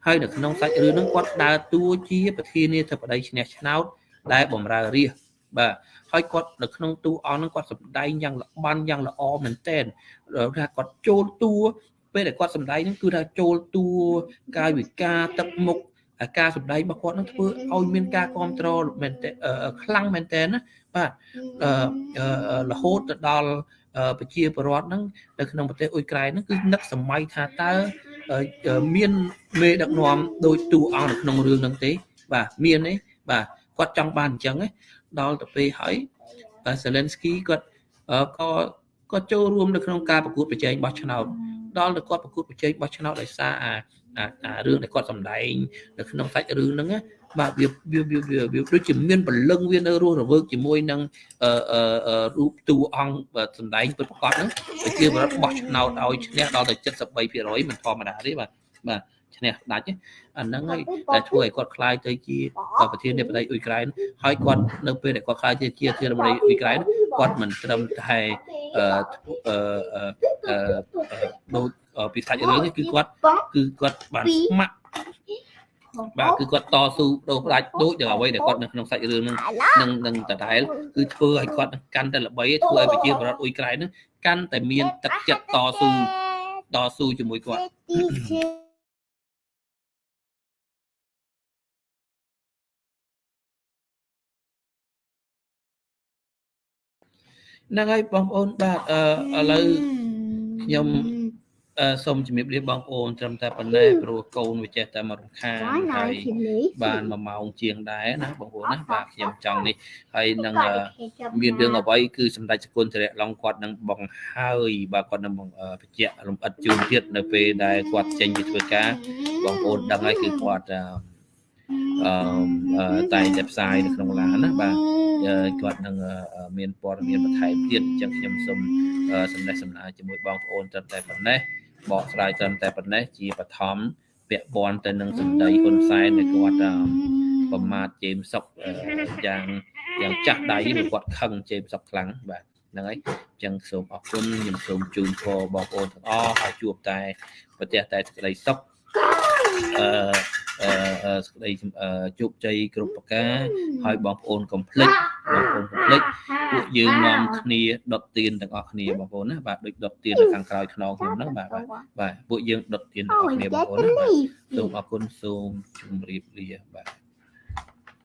ហើយនៅក្នុងសាច់រឿងហ្នឹងគាត់ដើរតួជាប្រធានាធិបតីឈ្នះឆ្នោតដែលបម្រើរាជបាទហើយគាត់នៅក្នុងតួអង្គហ្នឹងគាត់សម្ដែងយ៉ាងល្បាញយ៉ាងល្អមែនទែនថាគាត់ចូលតួពេលដែលគាត់សម្ដែងហ្នឹងគឺថាចូលតួកាយវិការទឹកមុខអាការសម្ដែងរបស់គាត់នឹងធ្វើឲ្យមានការគ្រប់គ្រងមែនតើខ្លាំងមែនតើណា បាទអឺរហូតទៅដល់ប្រជាពលរដ្ឋហ្នឹងនៅក្នុងប្រទេសអ៊ុយក្រែនហ្នឹងគឺនឹកសម័យថាតើមានមេដឹកនាំដោយតួអង្គនៅក្នុងរឿងហ្នឹងទេ បាទមានទេបាទគាត់ចង់បានអញ្ចឹងដល់ទៅពេលហើយ Zelensky គាត់ក៏ក៏ចូលរួមនៅក្នុងការប្រកួតប្រជែងបោះឆ្នោតដល់ទៅគាត់ប្រកួតប្រជែងបោះឆ្នោតដោយសារអាអារឿងដែលគាត់សម្ដែងនៅក្នុងសាច់រឿងហ្នឹង បាទវាវាវាវាដូចជាមានព្រលឹងវានៅរស់រវើកជាមួយនឹងអឺរូបតួអង្គសម្ដែងពិតប្រាកដហ្នឹងប្រជាពលរដ្ឋបោះឆ្នោតឲ្យឈ្នះដល់ទៅ73%មិនធម្មតាទេបាទបាទឈ្នះដាច់អាហ្នឹងហើយតែធ្វើឲ្យគាត់ខ្លាយទៅជាប្រធានាធិបតីអ៊ុយក្រែនហើយគាត់នៅពេលដែលគាត់ខ្លាយទៅជាប្រធានាធិបតីអ៊ុយក្រែនគាត់មិនត្រឹមតែអឺអឺដូចពីសាច់រឿងនេះគឺគាត់គឺគាត់បានស្ម័គ្រ បាទគឺគាត់តស៊ូដូរផ្ដាច់ដូចនឹងអ្វីដែលគាត់នៅក្នុងសាច់រឿងនឹងនឹងនឹងដដែលគឺធ្វើឲ្យគាត់កាន់តែល្បីធ្វើឲ្យប្រជាពលរដ្ឋអ៊ុយក្រែននឹងកាន់តែមានទឹកចិត្តតស៊ូតស៊ូជាមួយគាត់ហ្នឹងហើយបងប្អូនបាទឥឡូវខ្ញុំ សូមជំរាបលាបងប្អូនត្រឹមតែប៉ុណ្ណេះព្រោះកូនវាចេះតែមករំខានហើយបាន1ម៉ោងជាងដែរណាបងប្អូនណាបាទខ្ញុំចង់នេះហើយនឹងមានរឿងអ្វីគឺសម្ដេចសកុនធរៈឡុងគាត់នឹងបង្ហើយបាទគាត់នឹងបញ្ជាក់លំអិតជូនទៀតនៅពេលដែលគាត់ចេញពីធ្វើការបងប្អូនដឹងហើយគឺគាត់អឺតែតែផ្សាយនៅក្នុងឡានណាបាទគាត់នឹងមានព័ត៌មានបន្ថែមទៀតអញ្ចឹងខ្ញុំសូមសម្ដែងសម្ដៅជាមួយបងប្អូនត្រឹមតែប៉ុណ្ណេះ បកស្រាយត្រឹមតែប៉ុណ្ណេះជាបឋមពាក់ព័ន្ធទៅនឹងសម្ដីហ៊ុនសែនដែលគាត់ប្រមាថជេមសុកយ៉ាងយ៉ាងចាស់ដៃព្រោះគាត់ខឹងជេមសុកខ្លាំងបាទហ្នឹងហើយអញ្ចឹងសូមអរគុណខ្ញុំសូមជូនពរបងប្អូនទាំងអស់ឲ្យជួបតែប្រទេសតែសេចក្តីសុខអឺអឺ សេចក្តីជោគជ័យគ្រប់ប្រការហើយបងប្អូនកុំភ្លេចបងប្អូនកុំភ្លេចពួកយើងនាំគ្នាដុតទៀនទាំងអស់គ្នាបងប្អូនណាបាទដូចដុតទៀននៅខាងក្រោយខ្នងខ្ញុំហ្នឹងបាទបាទពួកយើងដុតទៀនទាំងអស់គ្នាបងប្អូនណាបាទសូមអរគុណសូមជម្រាបលាបាទ